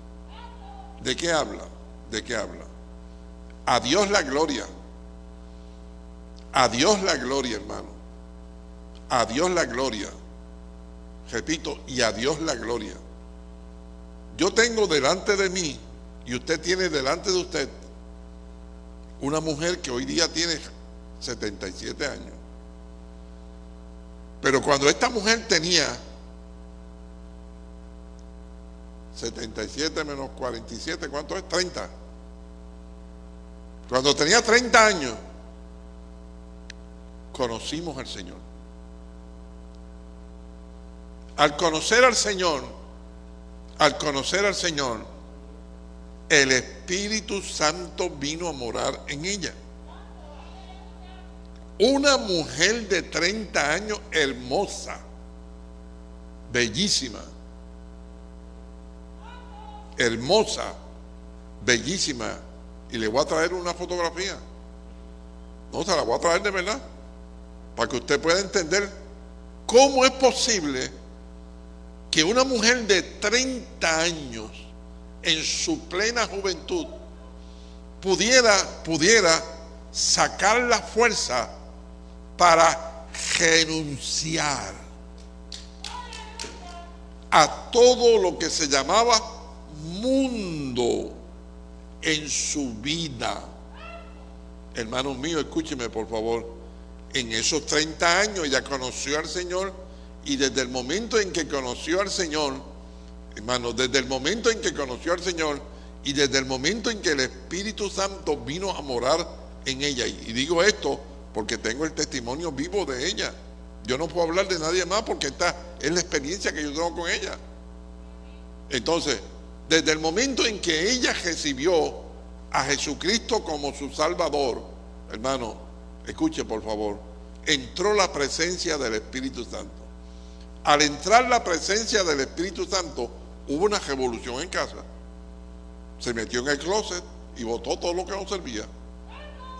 ¿De qué habla? ¿De qué habla? A Dios la gloria. A Dios la gloria, hermano. A Dios la gloria. Repito, y a Dios la gloria. yo tengo delante de mí y usted tiene delante de usted una mujer que hoy día tiene 77 años. Pero cuando esta mujer tenía 77 menos 47, ¿cuánto es? 30. Cuando tenía 30 años, conocimos al Señor. Al conocer al Señor, al conocer al Señor, el Espíritu Santo vino a morar en ella. Una mujer de 30 años hermosa, bellísima, hermosa, bellísima. Y le voy a traer una fotografía. No, se la voy a traer de verdad. Para que usted pueda entender cómo es posible que una mujer de 30 años, en su plena juventud, pudiera, pudiera sacar la fuerza para renunciar a todo lo que se llamaba mundo en su vida. Hermanos míos, escúcheme por favor. En esos 30 años ella conoció al Señor y desde el momento en que conoció al Señor, hermanos, desde el momento en que conoció al Señor y desde el momento en que el Espíritu Santo vino a morar en ella, y digo esto porque tengo el testimonio vivo de ella. Yo no puedo hablar de nadie más porque esta es la experiencia que yo tengo con ella. Entonces, desde el momento en que ella recibió a Jesucristo como su Salvador, hermano, escuche por favor, entró la presencia del Espíritu Santo. Al entrar la presencia del Espíritu Santo, hubo una revolución en casa. Se metió en el closet y botó todo lo que no servía.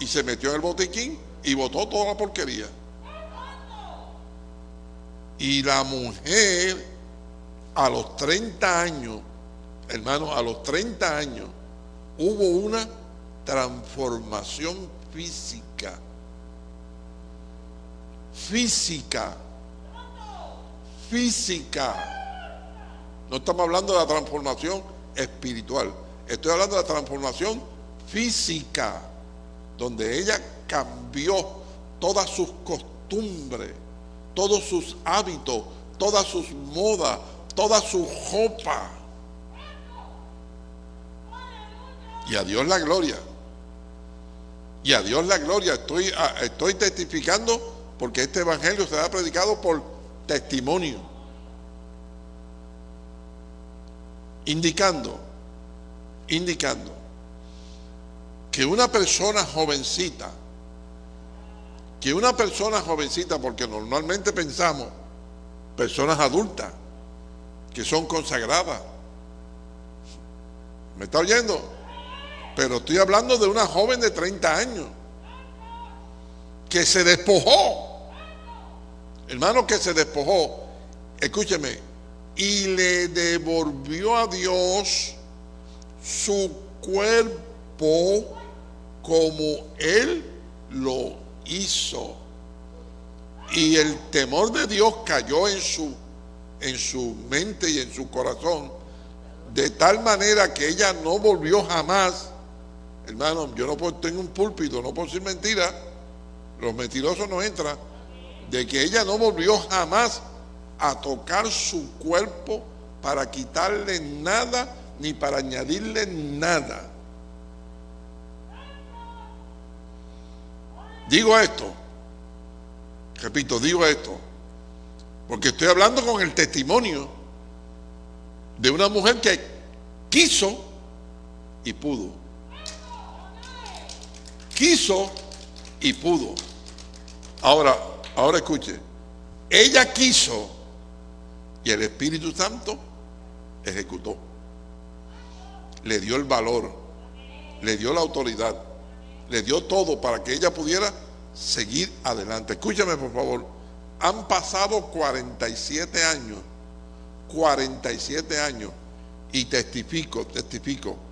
Y se metió en el botiquín y botó toda la porquería. Y la mujer a los 30 años hermano, a los 30 años hubo una transformación física. Física. Física. No estamos hablando de la transformación espiritual. Estoy hablando de la transformación física, donde ella cambió todas sus costumbres, todos sus hábitos, todas sus modas, toda su ropa Y a Dios la gloria. Y a Dios la gloria. Estoy, estoy testificando porque este evangelio será predicado por testimonio. Indicando, indicando que una persona jovencita, que una persona jovencita, porque normalmente pensamos personas adultas que son consagradas. ¿Me está oyendo? Pero estoy hablando de una joven de 30 años que se despojó. Hermano, que se despojó. Escúcheme. Y le devolvió a Dios su cuerpo como Él lo hizo. Y el temor de Dios cayó en su, en su mente y en su corazón. De tal manera que ella no volvió jamás Hermano, yo no puedo, tengo un púlpito, no puedo decir mentira. Los mentirosos no entran. De que ella no volvió jamás a tocar su cuerpo para quitarle nada ni para añadirle nada. Digo esto, repito, digo esto, porque estoy hablando con el testimonio de una mujer que quiso y pudo quiso y pudo. Ahora, ahora escuche, ella quiso y el Espíritu Santo ejecutó. Le dio el valor, le dio la autoridad, le dio todo para que ella pudiera seguir adelante. Escúchame por favor, han pasado 47 años, 47 años y testifico, testifico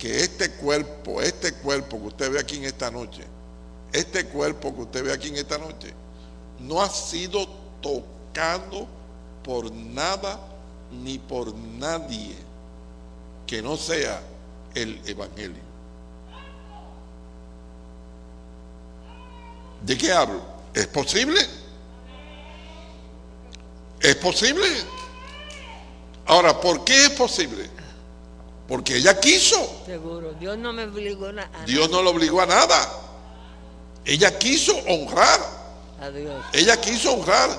que este cuerpo, este cuerpo que usted ve aquí en esta noche, este cuerpo que usted ve aquí en esta noche, no ha sido tocado por nada ni por nadie. que no sea el Evangelio. ¿De qué hablo? ¿Es posible? ¿Es posible? Ahora, ¿por qué es posible? Porque ella quiso. Seguro. Dios no me obligó a nada. Dios no lo obligó a nada. Ella quiso honrar. A Dios. Ella quiso honrar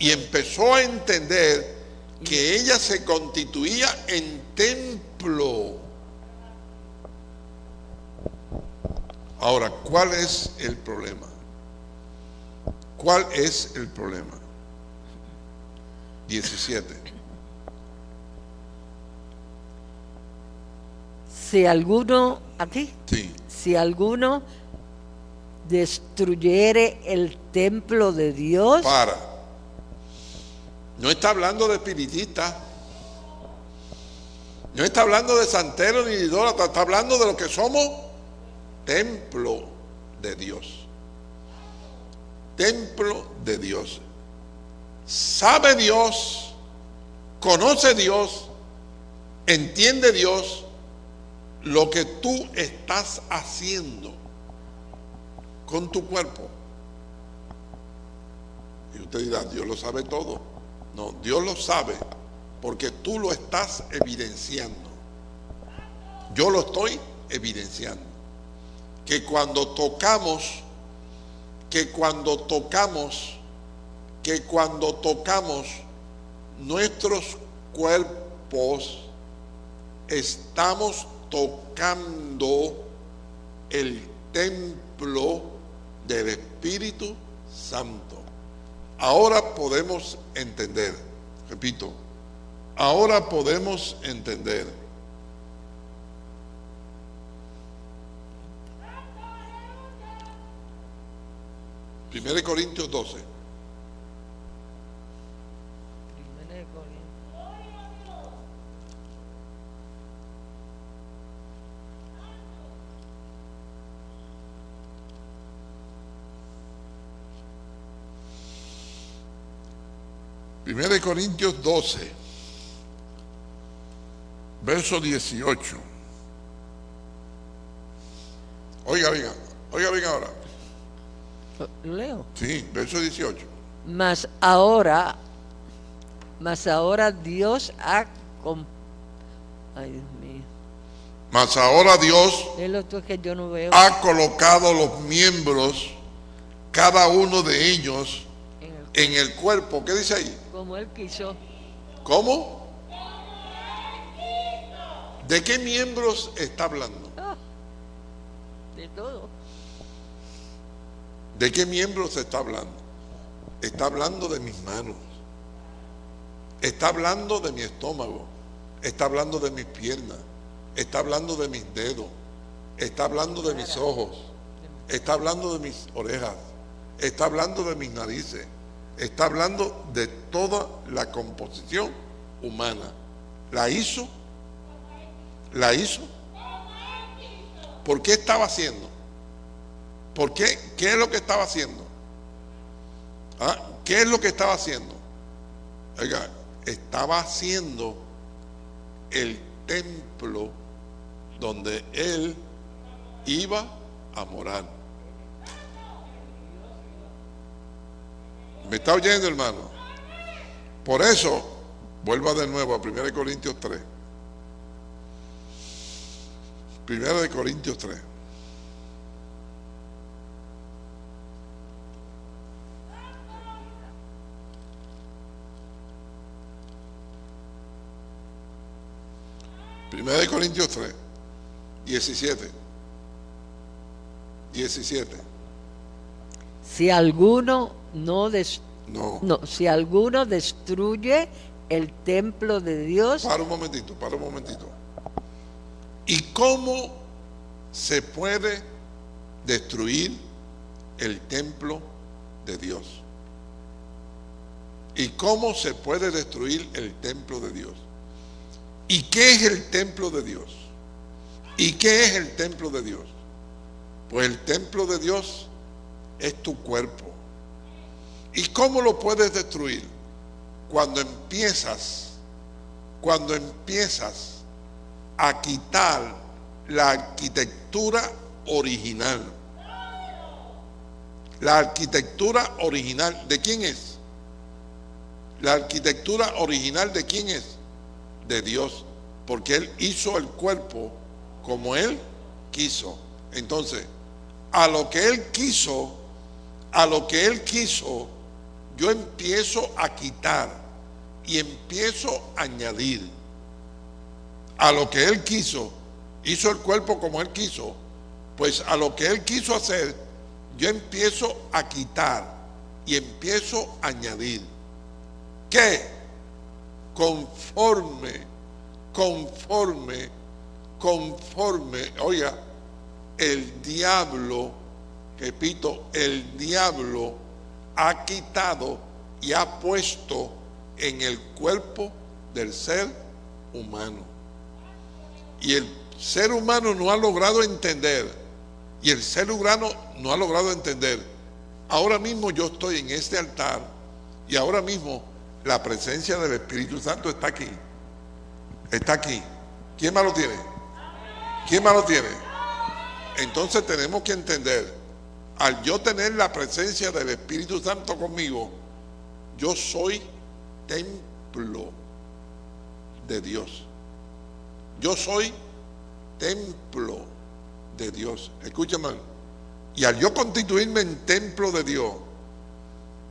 y empezó a entender que ella se constituía en templo. Ahora, ¿cuál es el problema? ¿Cuál es el problema? 17. Si alguno, aquí, Sí. si alguno destruyere el templo de Dios, Para. No está hablando de espiritistas. No está hablando de santeros ni de idólatras. Está hablando de lo que somos templo de Dios. Templo de Dios. Sabe Dios, conoce Dios, entiende Dios lo que tú estás haciendo con tu cuerpo. Y usted dirá, Dios lo sabe todo. No, Dios lo sabe porque tú lo estás evidenciando. Yo lo estoy evidenciando. Que cuando tocamos, que cuando tocamos, que cuando tocamos nuestros cuerpos, estamos tocando el templo del Espíritu Santo. Ahora podemos entender, repito, ahora podemos entender. Primero Corintios 12. Primero de Corintios 12, verso 18. Oiga, oiga, oiga, oiga ahora. ¿Lo leo? Sí, verso 18. Mas ahora, mas ahora Dios ha ay Dios mío, Mas ahora Dios es que yo no veo ha colocado los miembros, cada uno de ellos, en el- en el cuerpo. ¿Qué dice ahí? Como él quiso. ¿Cómo? ¿De qué miembros está hablando? Ah, de todo. ¿De qué miembros está hablando? Está hablando de mis manos. Está hablando de mi estómago. Está hablando de mis piernas. Está hablando de mis dedos. Está hablando de mis ojos. Está hablando de mis orejas. Está hablando de mis narices. Está hablando de toda la composición humana. ¿La hizo? ¿La hizo? ¿Por qué estaba haciendo? ¿Por qué? ¿Qué es lo que estaba haciendo? ¿Ah? ¿Qué es lo que estaba haciendo? Oiga, estaba haciendo el templo donde él iba a morar. ¿Me está oyendo, hermano? Por eso, vuelva de nuevo a 1 Corintios 3. 1 de Corintios 3. Primera de Corintios 3, 17. 17. Si alguno no, des- No. no, si alguno destruye el templo de Dios, Para un momentito, para un momentito. ¿Y cómo se puede destruir el templo de Dios? ¿Y cómo se puede destruir el templo de Dios? ¿Y qué es el templo de Dios? ¿Y qué es el templo de Dios? Pues el templo de Dios es tu cuerpo. ¿Y cómo lo puedes destruir? Cuando empiezas, cuando empiezas a quitar la arquitectura original. La arquitectura original, ¿de quién es? La arquitectura original de quién es? De Dios, porque Él hizo el cuerpo como Él quiso. Entonces, a lo que Él quiso, a lo que Él quiso, yo empiezo a quitar y empiezo a añadir. A lo que Él quiso, hizo el cuerpo como Él quiso, pues a lo que Él quiso hacer, yo empiezo a quitar y empiezo a añadir. ¿Qué? Conforme, conforme, conforme, oiga, el diablo, repito, el diablo ha quitado y ha puesto en el cuerpo del ser humano. Y el ser humano no ha logrado entender, y el ser humano no ha logrado entender. Ahora mismo yo estoy en este altar y ahora mismo la presencia del Espíritu Santo está aquí. Está aquí. ¿Quién más lo tiene? ¿Quién más lo tiene? Entonces tenemos que entender, al yo tener la presencia del Espíritu Santo conmigo, yo soy templo de Dios. Yo soy templo de Dios. Escúchame. Y al yo constituirme en templo de Dios,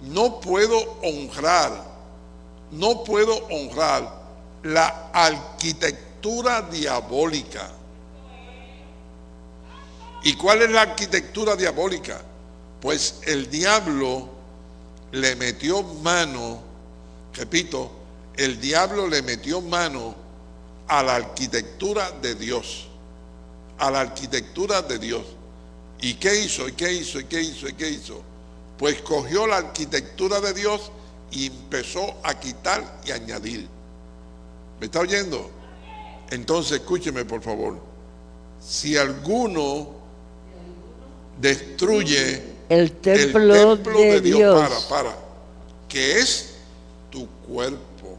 no puedo honrar, no puedo honrar la arquitectura diabólica. ¿Y cuál es la arquitectura diabólica? Pues el diablo le metió mano, repito, el diablo le metió mano a la arquitectura de Dios, a la arquitectura de Dios. ¿Y qué hizo? ¿Y qué hizo? ¿Y qué hizo? ¿Y qué hizo? Pues cogió la arquitectura de Dios y empezó a quitar y añadir. ¿Me está oyendo? Entonces, escúcheme por favor. Si alguno destruye El templo, de, Dios. para, para, que es tu cuerpo,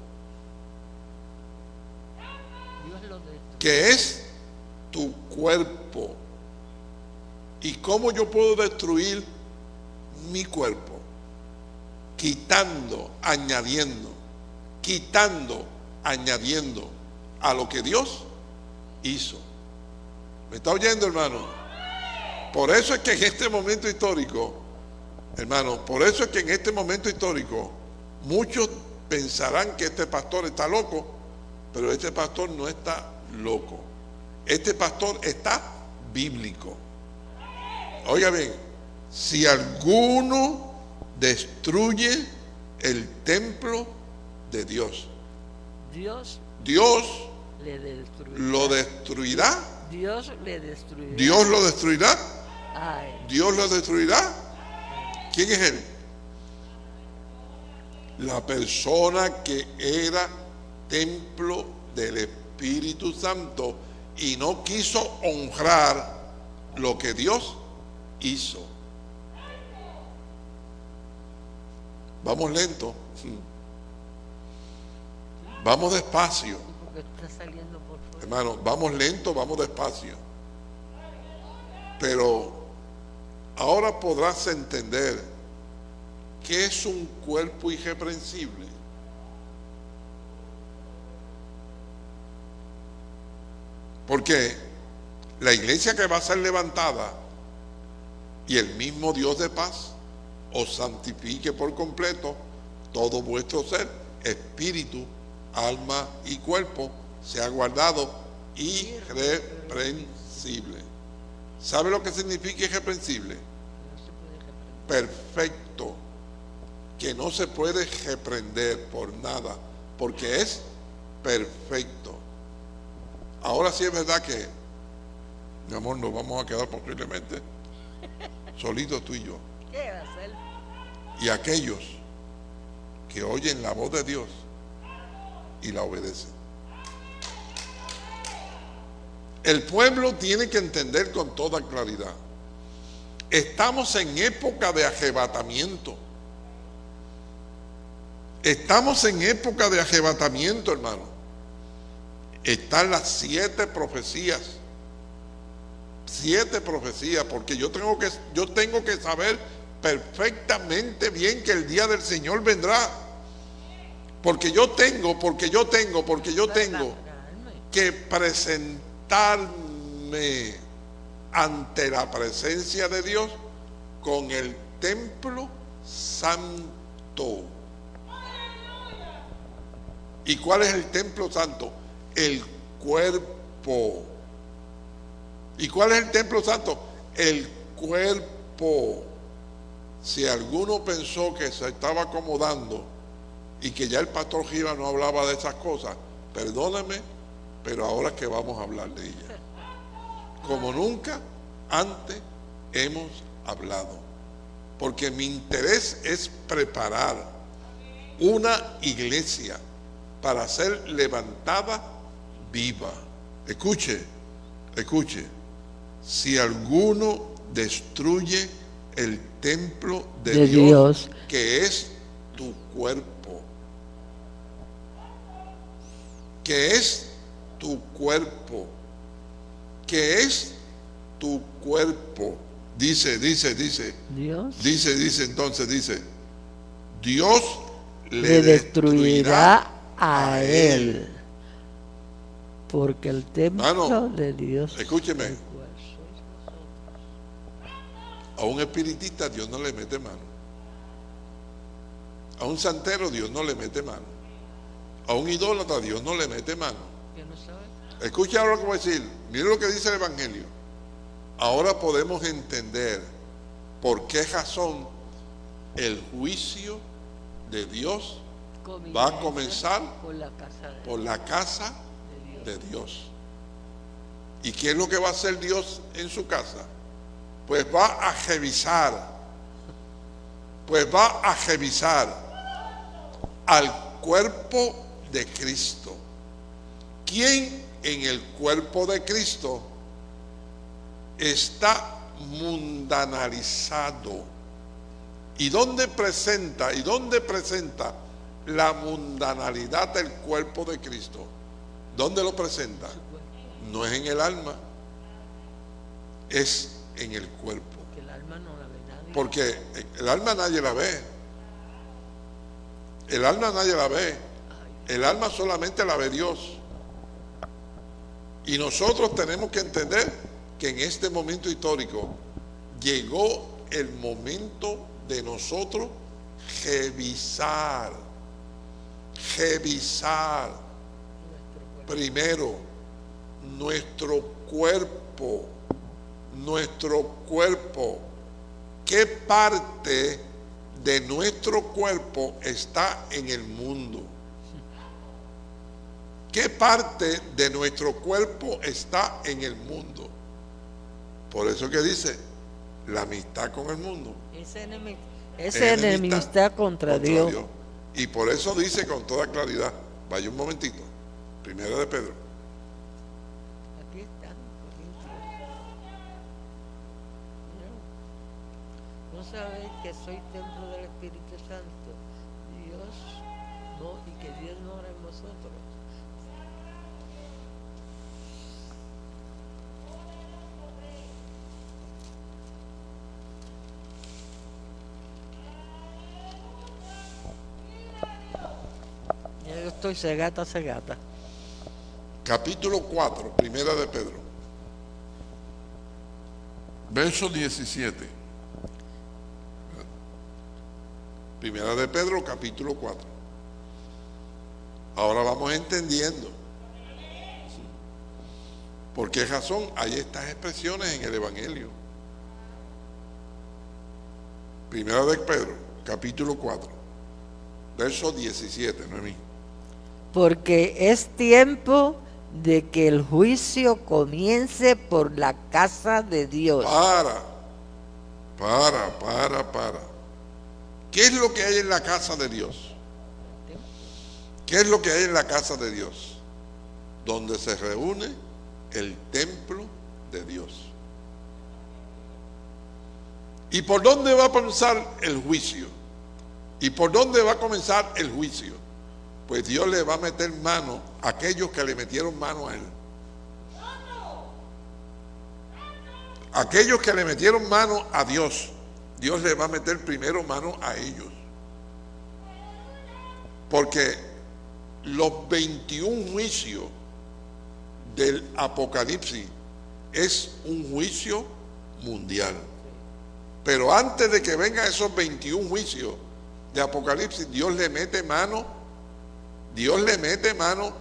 que es tu cuerpo. ¿Y cómo yo puedo destruir mi cuerpo? Quitando, añadiendo, quitando, añadiendo a lo que Dios hizo. ¿Me está oyendo, hermano? Por eso es que en este momento histórico, hermano, por eso es que en este momento histórico muchos pensarán que este pastor está loco, pero este pastor no está loco. Este pastor está bíblico. Oiga bien, si alguno destruye el templo de Dios, Dios Dios le destruirá. lo destruirá. Dios le destruirá. Dios lo destruirá. Dios lo destruirá. ¿Quién es él? La persona que era templo del Espíritu Santo y no quiso honrar lo que Dios hizo. Vamos lento. Vamos despacio. Hermano, vamos lento, vamos despacio. Pero ahora podrás entender que es un cuerpo irreprensible. Porque la iglesia que va a ser levantada y el mismo Dios de paz os santifique por completo todo vuestro ser, espíritu, alma y cuerpo, sea guardado irreprensible. ¿Sabe lo que significa irreprensible? Perfecto, que no se puede reprender por nada, porque es perfecto. Ahora sí es verdad que, mi amor, nos vamos a quedar posiblemente solitos tú y yo. ¿Qué va a hacer? Y aquellos que oyen la voz de Dios y la obedecen. El pueblo tiene que entender con toda claridad. Estamos en época de arrebatamiento. Estamos en época de arrebatamiento, hermano. están las siete profecías. Siete profecías, porque yo tengo que, yo tengo que saber perfectamente bien que el día del Señor vendrá. Porque yo tengo, porque yo tengo, porque yo tengo que ante la presencia de Dios con el templo santo. ¿Y cuál es el templo santo? El cuerpo. ¿Y cuál es el templo santo? El cuerpo. Si alguno pensó que se estaba acomodando y que ya el pastor Giva no hablaba de esas cosas, perdóneme, pero ahora que vamos a hablar de ella. Como nunca antes hemos hablado. Porque mi interés es preparar una iglesia para ser levantada viva. Escuche, escuche. Si alguno destruye el templo de, De Dios, Dios. que es tu cuerpo, que es tu cuerpo, que es tu cuerpo. Dice, dice, dice, Dios dice, dice, entonces dice, Dios le, le destruirá a él. Porque el templo Mano, de Dios. Escúcheme, a un espiritista Dios no le mete mano. A un santero Dios no le mete mano. A un idólatra Dios no le mete mano. Escucha ahora a decir. Mire lo que dice el Evangelio. Ahora podemos entender por qué razón el juicio de Dios va a comenzar por la casa de por la casa de Dios. de Dios. ¿Y qué es lo que va a hacer Dios en su casa? Pues va a revisar, pues va a revisar al cuerpo de Cristo. ¿Quién en el cuerpo de Cristo está mundanalizado? ¿Y dónde presenta? ¿Y dónde presenta la mundanalidad del cuerpo de Cristo? ¿Dónde lo presenta? No es en el alma, es en el cuerpo. Que el alma no la ve nadie. Porque el alma nadie la ve. El alma nadie la ve. El alma solamente la ve Dios. Y nosotros tenemos que entender que en este momento histórico llegó el momento de nosotros revisar, revisar primero nuestro cuerpo, nuestro cuerpo, qué parte de nuestro cuerpo está en el mundo. ¿Qué parte de nuestro cuerpo está en el mundo? Por eso que dice la amistad con el mundo. Enemi- es enemistad contra, Dios. Y por eso dice con toda claridad, vaya un momentito, primero de Pedro, Aquí está. ¿No sabéis que soy templo yo estoy cegata, cegata. capítulo 4, primera de Pedro, verso 17. Primera de Pedro, capítulo 4. Ahora vamos entendiendo. ¿Por qué razón hay estas expresiones en el Evangelio? Primera de Pedro, capítulo 4, verso 17, no es mí. Porque es tiempo de que el juicio comience por la casa de Dios. Para, para, para, para. ¿Qué es lo que hay en la casa de Dios? ¿Qué es lo que hay en la casa de Dios? Donde se reúne el templo de Dios. ¿Y por dónde va a comenzar el juicio? ¿Y por dónde va a comenzar el juicio? Pues Dios le va a meter mano a aquellos que le metieron mano a él. Aquellos que le metieron mano a Dios, Dios le va a meter primero mano a ellos. Porque los 21 juicios del Apocalipsis es un juicio mundial. Pero antes de que vengan esos 21 juicios de Apocalipsis, Dios le mete mano, Dios le mete mano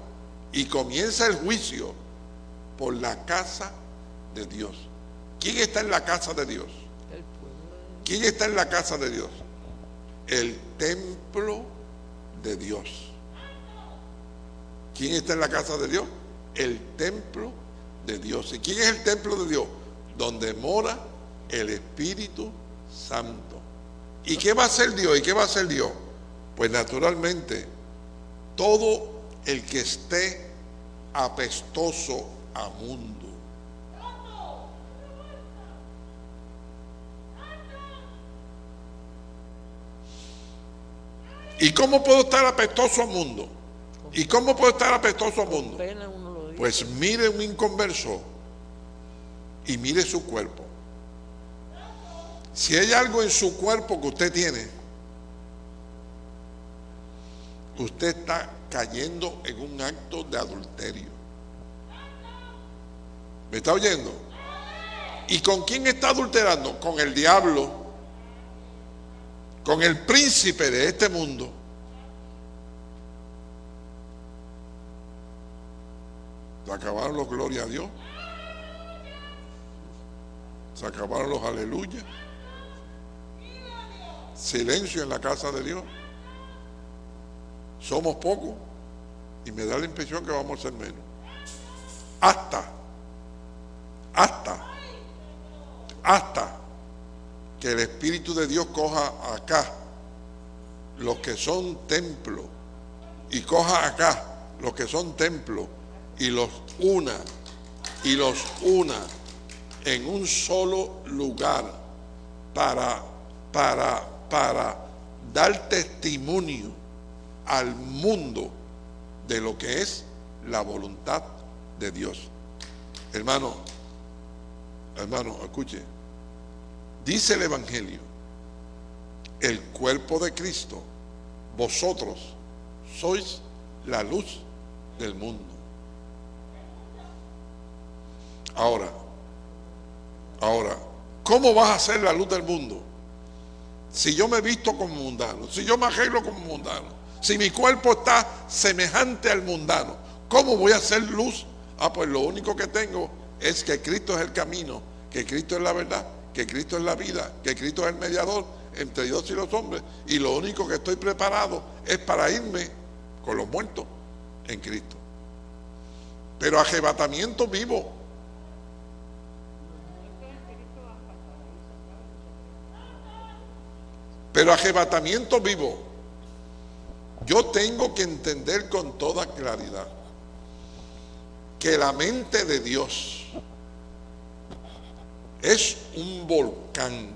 y comienza el juicio por la casa de Dios. ¿Quién está en la casa de Dios? ¿Quién está en la casa de Dios? El templo de Dios. ¿Quién está en la casa de Dios? El templo de Dios. ¿Y quién es el templo de Dios? Donde mora el Espíritu Santo. ¿Y qué va a hacer Dios? ¿Y qué va a hacer Dios? Pues naturalmente, todo el que esté apestoso a mundo. ¿Y cómo puedo estar apestoso al mundo? ¿Y cómo puedo estar apestoso al mundo? Pues mire un inconverso y mire su cuerpo. Si hay algo en su cuerpo que usted tiene, usted está cayendo en un acto de adulterio. ¿Me está oyendo? ¿Y con quién está adulterando? Con el diablo, con el príncipe de este mundo. Se acabaron los gloria a Dios. Se acabaron los aleluya. Silencio en la casa de Dios. Somos pocos y me da la impresión que vamos a ser menos. Hasta, hasta, hasta que el Espíritu de Dios coja acá los que son templos y coja acá los que son templos y los una y los una en un solo lugar para para para dar testimonio al mundo de lo que es la voluntad de Dios. Hermano, hermano, escuche. Dice el Evangelio, el cuerpo de Cristo, vosotros sois la luz del mundo. Ahora, ahora, ¿cómo vas a ser la luz del mundo? Si yo me visto como mundano, si yo me arreglo como mundano, si mi cuerpo está semejante al mundano, ¿cómo voy a hacer luz? Ah, pues lo único que tengo es que Cristo es el camino, que Cristo es la verdad, que Cristo es la vida, que Cristo es el mediador entre Dios y los hombres. Y lo único que estoy preparado es para irme con los muertos en Cristo. Pero arrebatamiento vivo. Pero arrebatamiento vivo. Yo tengo que entender con toda claridad que la mente de Dios es un volcán.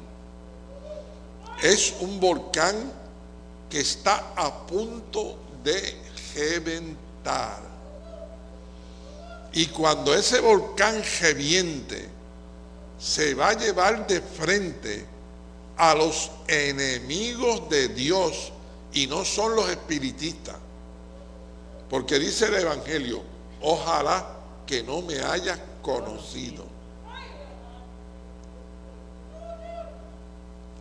Es un volcán que está a punto de reventar. Y cuando ese volcán reviente, se va a llevar de frente a los enemigos de Dios y no son los espiritistas. Porque dice el Evangelio, ojalá que no me hayas conocido.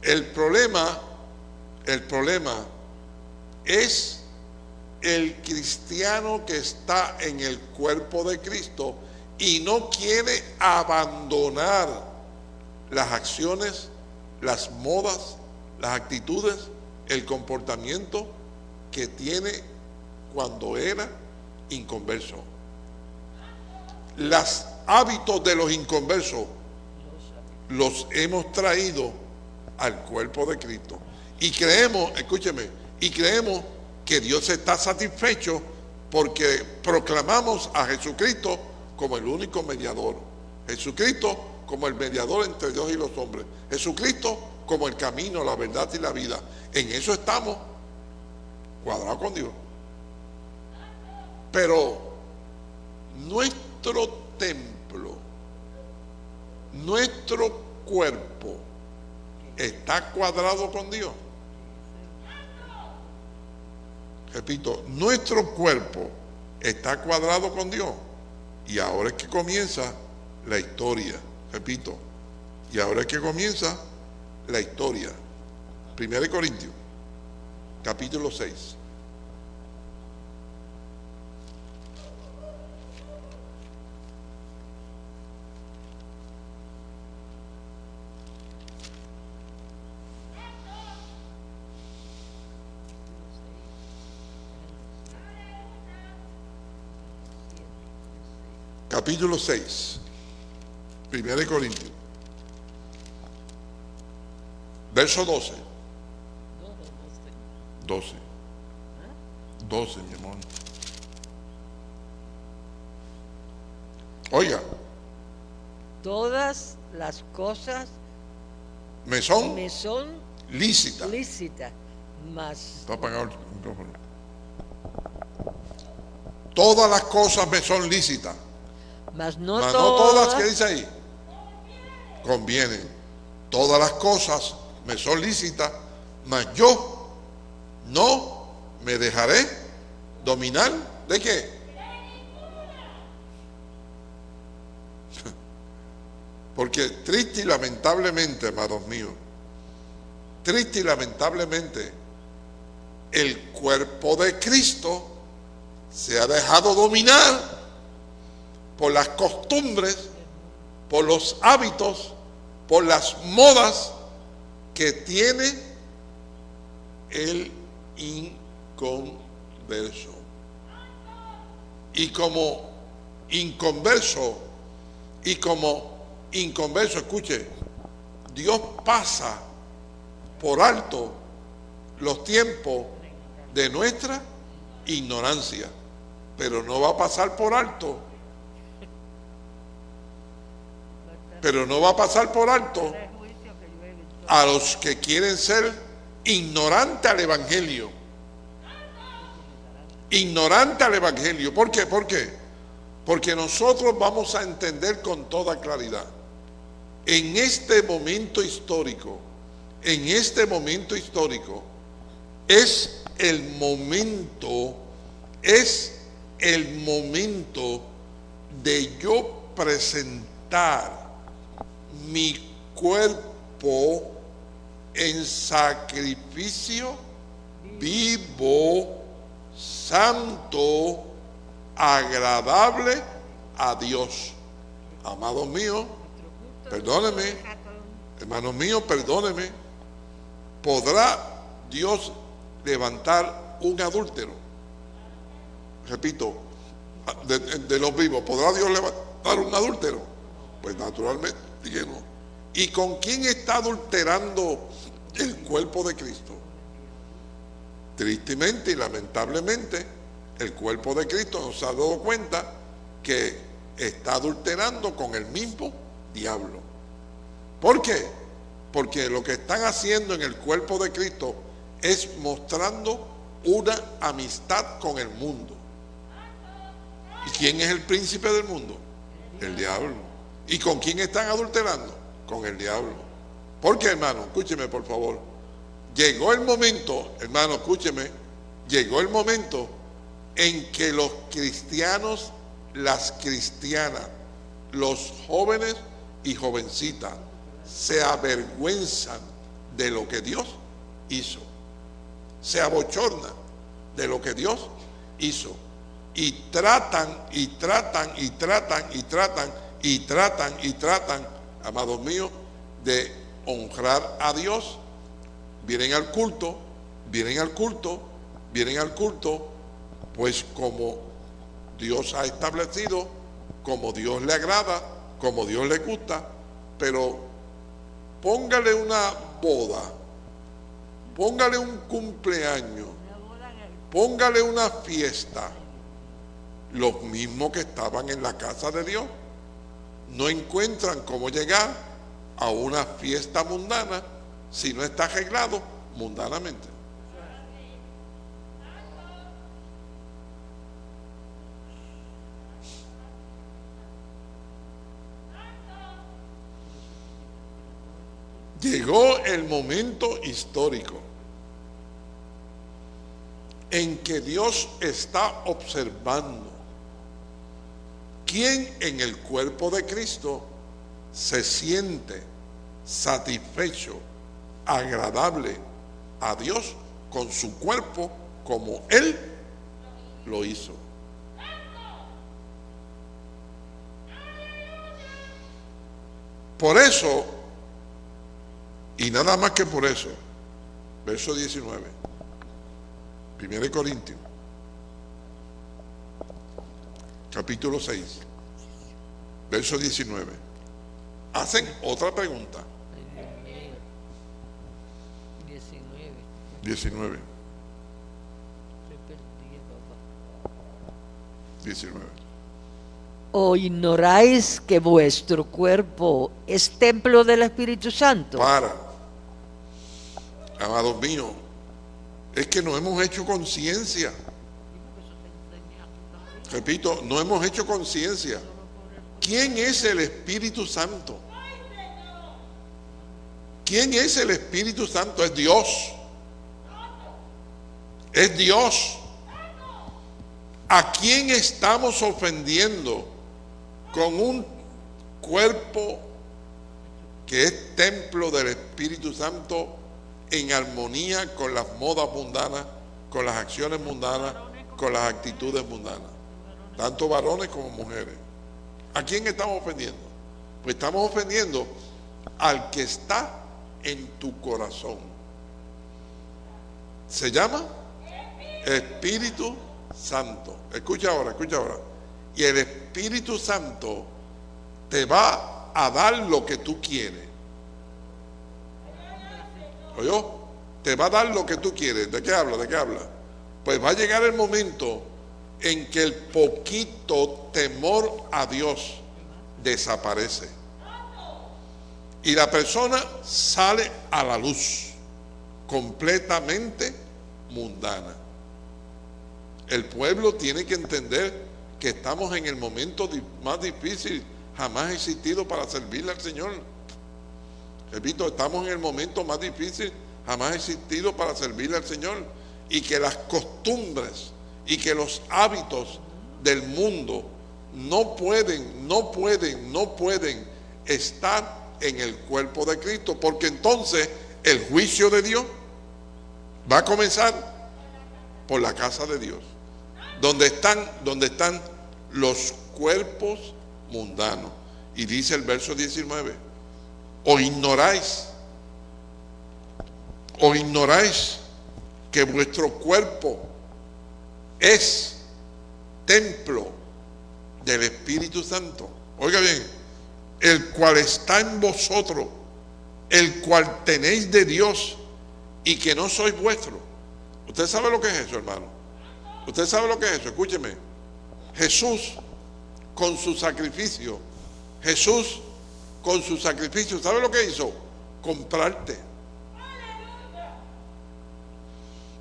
El problema, el problema es el cristiano que está en el cuerpo de Cristo y no quiere abandonar las acciones, las modas, las actitudes, el comportamiento que tiene cuando era inconverso. Los hábitos de los inconversos los hemos traído al cuerpo de Cristo. Y creemos, escúcheme, y creemos que Dios está satisfecho porque proclamamos a Jesucristo como el único mediador. Jesucristo como el mediador entre Dios y los hombres. Jesucristo como el camino, la verdad y la vida. En eso estamos cuadrados con Dios. Pero nuestro templo, nuestro cuerpo, está cuadrado con Dios. Repito, nuestro cuerpo está cuadrado con Dios. Y ahora es que comienza la historia. Repito, y ahora es que comienza la historia. Primera de Corintios, capítulo 6. capítulo 6, 1 Corintios, verso 12. 12. 12, mi amor. Oiga, Todas las cosas me son me son lícitas. lícitas, mas Está apagado el micrófono. Todas las cosas me son lícitas. mas no, Mas no todas, todas, ¿qué dice ahí? Convienen. Todas las cosas me son mas yo no me dejaré dominar de qué? Porque triste y lamentablemente, amados míos, triste y lamentablemente, el cuerpo de Cristo se ha dejado dominar por las costumbres, por los hábitos, por las modas que tiene el inconverso. Y como inconverso, y como inconverso, escuche, Dios pasa por alto los tiempos de nuestra ignorancia, pero no va a pasar por alto pero no va a pasar por alto a los que quieren ser ignorantes al Evangelio. Ignorante al Evangelio. ¿Por qué? ¿Por qué? Porque nosotros vamos a entender con toda claridad. En este momento histórico, en este momento histórico, es el momento, es el momento de yo presentar mi cuerpo en sacrificio vivo, santo, agradable a Dios. Amados míos, perdóneme, hermanos míos, perdóneme. ¿Podrá Dios levantar un adúltero? Repito, de, de los vivos, ¿podrá Dios levantar un adúltero? Pues naturalmente no. ¿Y con quién está adulterando el cuerpo de Cristo? Tristemente y lamentablemente, el cuerpo de Cristo nos ha dado cuenta que está adulterando con el mismo diablo. ¿Por qué? Porque lo que están haciendo en el cuerpo de Cristo es mostrando una amistad con el mundo. ¿Y quién es el príncipe del mundo? El diablo. ¿Y con quién están adulterando? Con el diablo. ¿Por qué, hermano? Escúcheme, por favor. Llegó el momento, hermano, escúcheme, llegó el momento en que los cristianos, las cristianas, los jóvenes y jovencitas se avergüenzan de lo que Dios hizo. Se abochornan de lo que Dios hizo. Y tratan, y tratan, y tratan, y tratan, y tratan, y tratan, amados míos, de honrar a Dios. Vienen al culto, vienen al culto, vienen al culto, pues como Dios ha establecido, como Dios le agrada, como Dios le gusta, pero póngale una boda, póngale un cumpleaños, póngale una fiesta, los mismos que estaban en la casa de Dios no encuentran cómo llegar a una fiesta mundana si no está arreglado mundanamente. Llegó el momento histórico en que Dios está observando quién en el cuerpo de Cristo se siente satisfecho, agradable a Dios con su cuerpo como Él lo hizo. Por eso, y nada más que por eso, verso 19, 1 Corintios, capítulo 6, verso 19, hacen otra pregunta. Ay, Dios mío. 19. 19, Estoy perdido, papá. 19. ¿O ignoráis que vuestro cuerpo es templo del Espíritu Santo? Para, amados míos, es que no hemos hecho conciencia. Repito, no hemos hecho conciencia. ¿Quién es el Espíritu Santo? ¿Quién es el Espíritu Santo? Es Dios. Es Dios. ¿A quién estamos ofendiendo con un cuerpo que es templo del Espíritu Santo en armonía con las modas mundanas, con las acciones mundanas, con las actitudes mundanas? Tanto varones como mujeres. ¿A quién estamos ofendiendo? Pues estamos ofendiendo al que está en tu corazón. Se llama Espíritu Santo. Escucha ahora, escucha ahora. Y el Espíritu Santo te va a dar lo que tú quieres. ¿Oyó? Te va a dar lo que tú quieres. ¿De qué habla? ¿De qué habla? Pues va a llegar el momento en que el poquito temor a Dios desaparece. Y la persona sale a la luz, completamente mundana. El pueblo tiene que entender que estamos en el momento más difícil jamás existido para servirle al Señor. Repito, estamos en el momento más difícil jamás existido para servirle al Señor. Y que las costumbres y que los hábitos del mundo no pueden, no pueden, no pueden estar en el cuerpo de Cristo. Porque entonces el juicio de Dios va a comenzar por la casa de Dios. Donde están, donde están los cuerpos mundanos. Y dice el verso 19, o ignoráis, o ignoráis que vuestro cuerpo es templo del Espíritu Santo. Oiga bien, el cual está en vosotros, el cual tenéis de Dios y que no sois vuestro. ¿Usted sabe lo que es eso, hermano? ¿Usted sabe lo que es eso? Escúcheme. Jesús con su sacrificio, Jesús con su sacrificio, ¿sabe lo que hizo? Comprarte.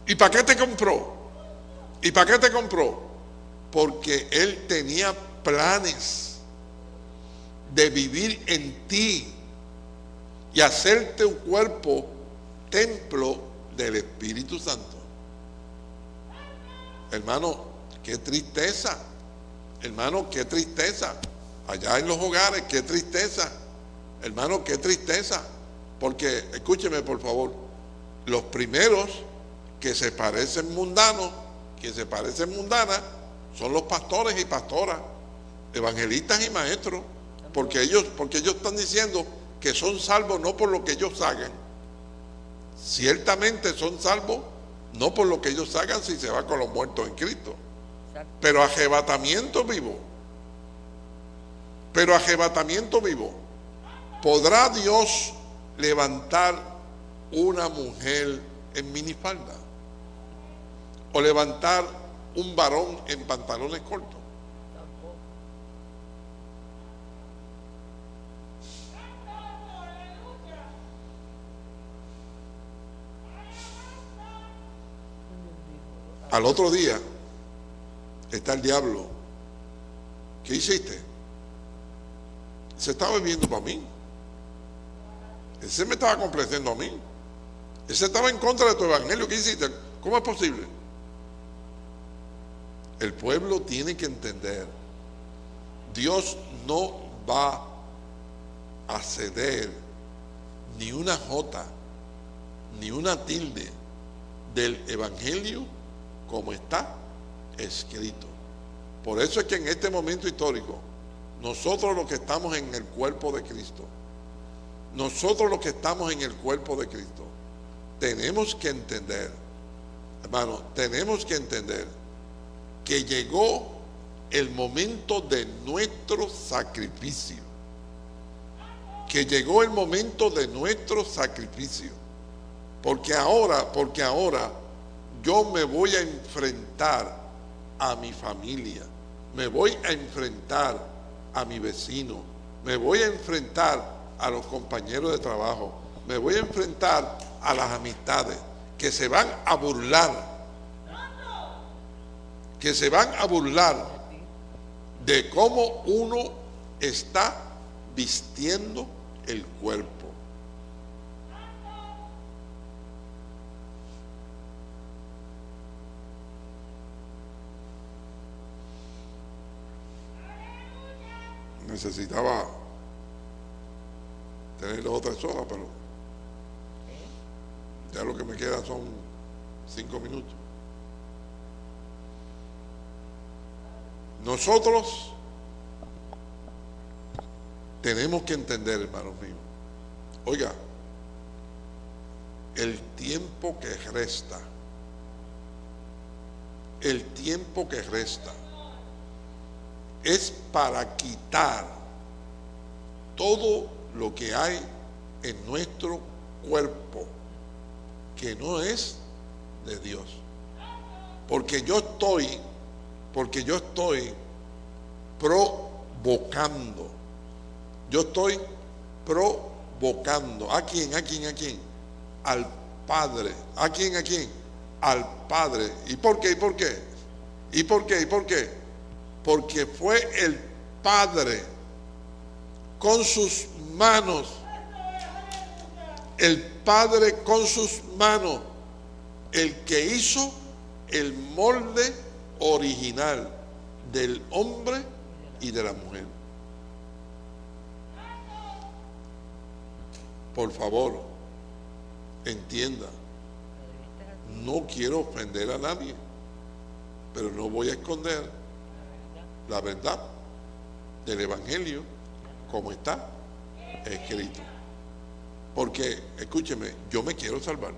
¿Y para qué te compró? ¿Y para qué te compró? Porque Él tenía planes de vivir en ti y hacerte un cuerpo templo del Espíritu Santo. Hermano, qué tristeza. Hermano, qué tristeza. Allá en los hogares, qué tristeza. Hermano, qué tristeza. Porque, escúcheme por favor, los primeros que se parecen mundanos, que se parecen mundanas, son los pastores y pastoras, evangelistas y maestros, porque ellos, porque ellos están diciendo que son salvos no por lo que ellos hagan. Ciertamente son salvos no por lo que ellos hagan si se va con los muertos en Cristo, pero arrebatamiento vivo. Pero arrebatamiento vivo. ¿Podrá Dios levantar una mujer en minifalda? ¿O levantar un varón en pantalones cortos? Al otro día está el diablo. ¿Qué hiciste? Se está bebiendo para mí. Ese me estaba complaciendo a mí. Ese estaba en contra de tu evangelio. ¿Qué hiciste? ¿Cómo es posible? El pueblo tiene que entender. Dios no va a ceder ni una jota, ni una tilde del evangelio como está escrito. Por eso es que en este momento histórico, nosotros los que estamos en el cuerpo de Cristo, nosotros los que estamos en el cuerpo de Cristo, tenemos que entender, hermano, tenemos que entender que llegó el momento de nuestro sacrificio. Que llegó el momento de nuestro sacrificio. Porque ahora, porque ahora yo me voy a enfrentar a mi familia, me voy a enfrentar a mi vecino, me voy a enfrentar a los compañeros de trabajo, me voy a enfrentar a las amistades que se van a burlar, que se van a burlar de cómo uno está vistiendo el cuerpo. necesitaba tener dos o horas, pero ya lo que me queda son cinco minutos. Nosotros tenemos que entender, hermanos míos, oiga, el tiempo que resta, el tiempo que resta, es para quitar todo lo que hay en nuestro cuerpo que no es de Dios. Porque yo estoy, porque yo estoy provocando. Yo estoy provocando. ¿A quién? ¿A quién? ¿A quién? Al Padre. ¿A quién? ¿A quién? Al Padre. ¿Y por qué? ¿Y por qué? ¿Y por qué? ¿Y por qué? porque fue el Padre con sus manos, el Padre con sus manos, el que hizo el molde original del hombre y de la mujer. Por favor, entienda, no quiero ofender a nadie, pero no voy a esconder la verdad del Evangelio como está escrito. Porque, escúcheme, yo me quiero salvar.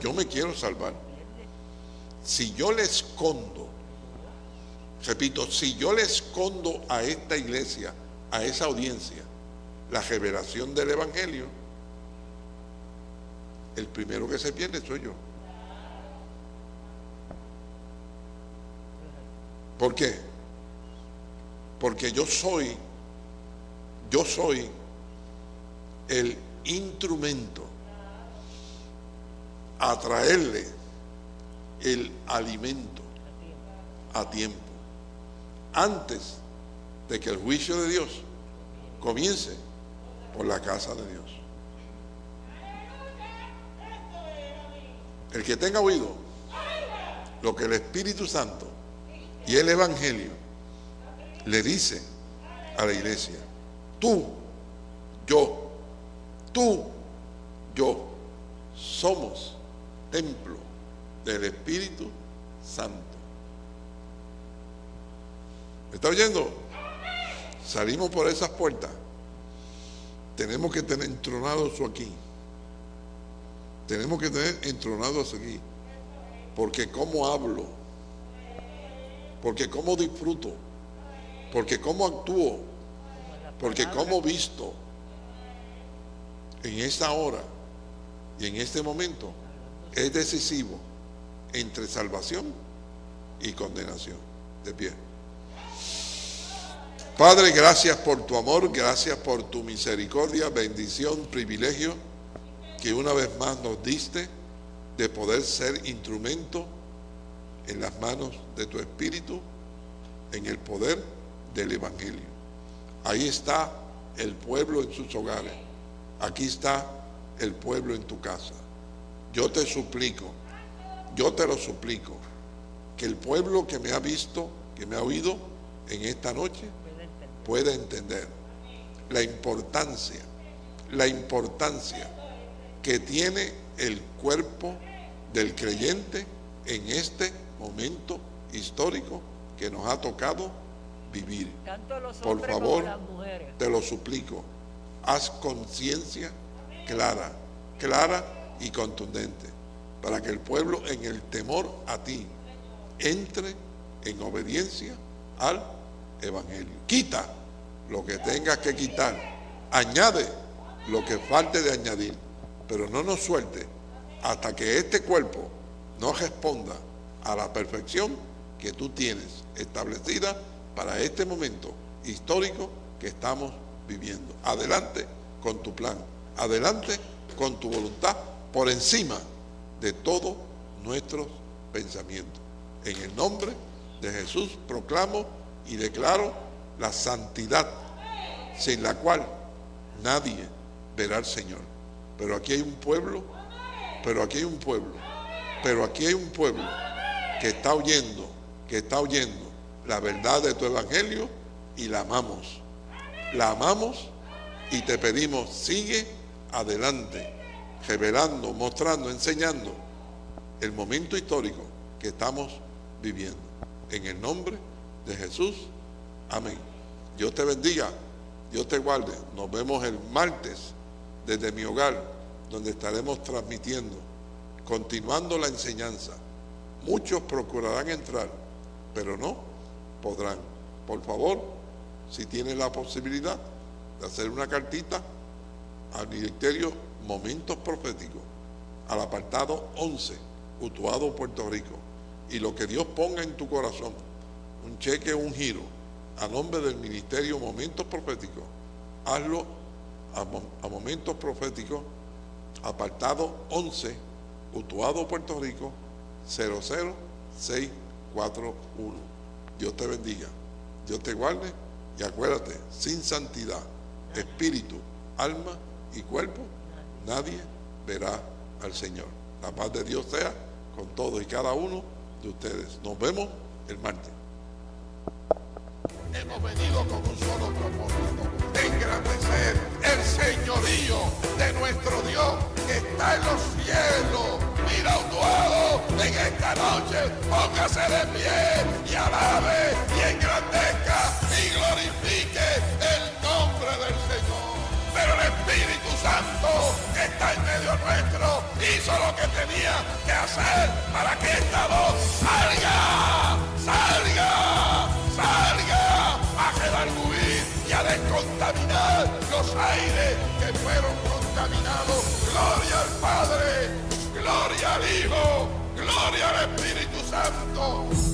Yo me quiero salvar. Si yo le escondo, repito, si yo le escondo a esta iglesia, a esa audiencia, la revelación del Evangelio, el primero que se pierde soy yo. ¿Por qué? Porque yo soy, yo soy el instrumento a traerle el alimento a tiempo, antes de que el juicio de Dios comience por la casa de Dios. El que tenga oído lo que el Espíritu Santo y el Evangelio le dice a la iglesia, tú, yo, tú, yo, somos templo del Espíritu Santo. ¿Me está oyendo? Salimos por esas puertas. Tenemos que tener entronado eso aquí. Tenemos que tener entronado eso aquí. Porque como hablo, porque cómo disfruto, porque cómo actúo, porque cómo visto en esta hora y en este momento es decisivo entre salvación y condenación. De pie. Padre, gracias por tu amor, gracias por tu misericordia, bendición, privilegio que una vez más nos diste de poder ser instrumento en las manos de tu Espíritu, en el poder del Evangelio. Ahí está el pueblo en sus hogares. Aquí está el pueblo en tu casa. Yo te suplico, yo te lo suplico, que el pueblo que me ha visto, que me ha oído en esta noche, pueda entender la importancia, la importancia que tiene el cuerpo del creyente en este momento histórico que nos ha tocado vivir. Por favor, te lo suplico, haz conciencia clara, clara y contundente, para que el pueblo en el temor a ti entre en obediencia al Evangelio. Quita lo que tengas que quitar, añade lo que falte de añadir, pero no nos suelte hasta que este cuerpo no responda a la perfección que tú tienes establecida para este momento histórico que estamos viviendo. Adelante con tu plan, adelante con tu voluntad, por encima de todos nuestros pensamientos. En el nombre de Jesús proclamo y declaro la santidad sin la cual nadie verá al Señor. Pero aquí hay un pueblo, pero aquí hay un pueblo, pero aquí hay un pueblo que está oyendo, que está oyendo la verdad de tu evangelio y la amamos. La amamos y te pedimos, sigue adelante, revelando, mostrando, enseñando el momento histórico que estamos viviendo. En el nombre de Jesús, amén. Dios te bendiga, Dios te guarde. Nos vemos el martes desde mi hogar, donde estaremos transmitiendo, continuando la enseñanza. Muchos procurarán entrar, pero no podrán. Por favor, si tienen la posibilidad de hacer una cartita al Ministerio Momentos Proféticos, al apartado 11, Utuado, Puerto Rico, y lo que Dios ponga en tu corazón, un cheque un giro, a nombre del Ministerio Momentos Proféticos, hazlo a, a Momentos Proféticos, apartado 11, Utuado, Puerto Rico, 00641. Dios te bendiga, Dios te guarde y acuérdate, sin santidad, espíritu, alma y cuerpo, nadie verá al Señor. La paz de Dios sea con todos y cada uno de ustedes. Nos vemos el martes. Hemos venido con un solo propósito, engrandecer el señorío de nuestro Dios que está en los cielos. Mira Utuado en esta noche, póngase de pie y alabe y engrandezca y glorifique el nombre del Señor. Pero el Espíritu Santo que está en medio nuestro hizo lo que tenía que hacer para que esta voz salga, salga, salga a redarguir y a descontaminar los aires que fueron contaminados. Gloria al Padre, gloria al Hijo, gloria al Espíritu Santo.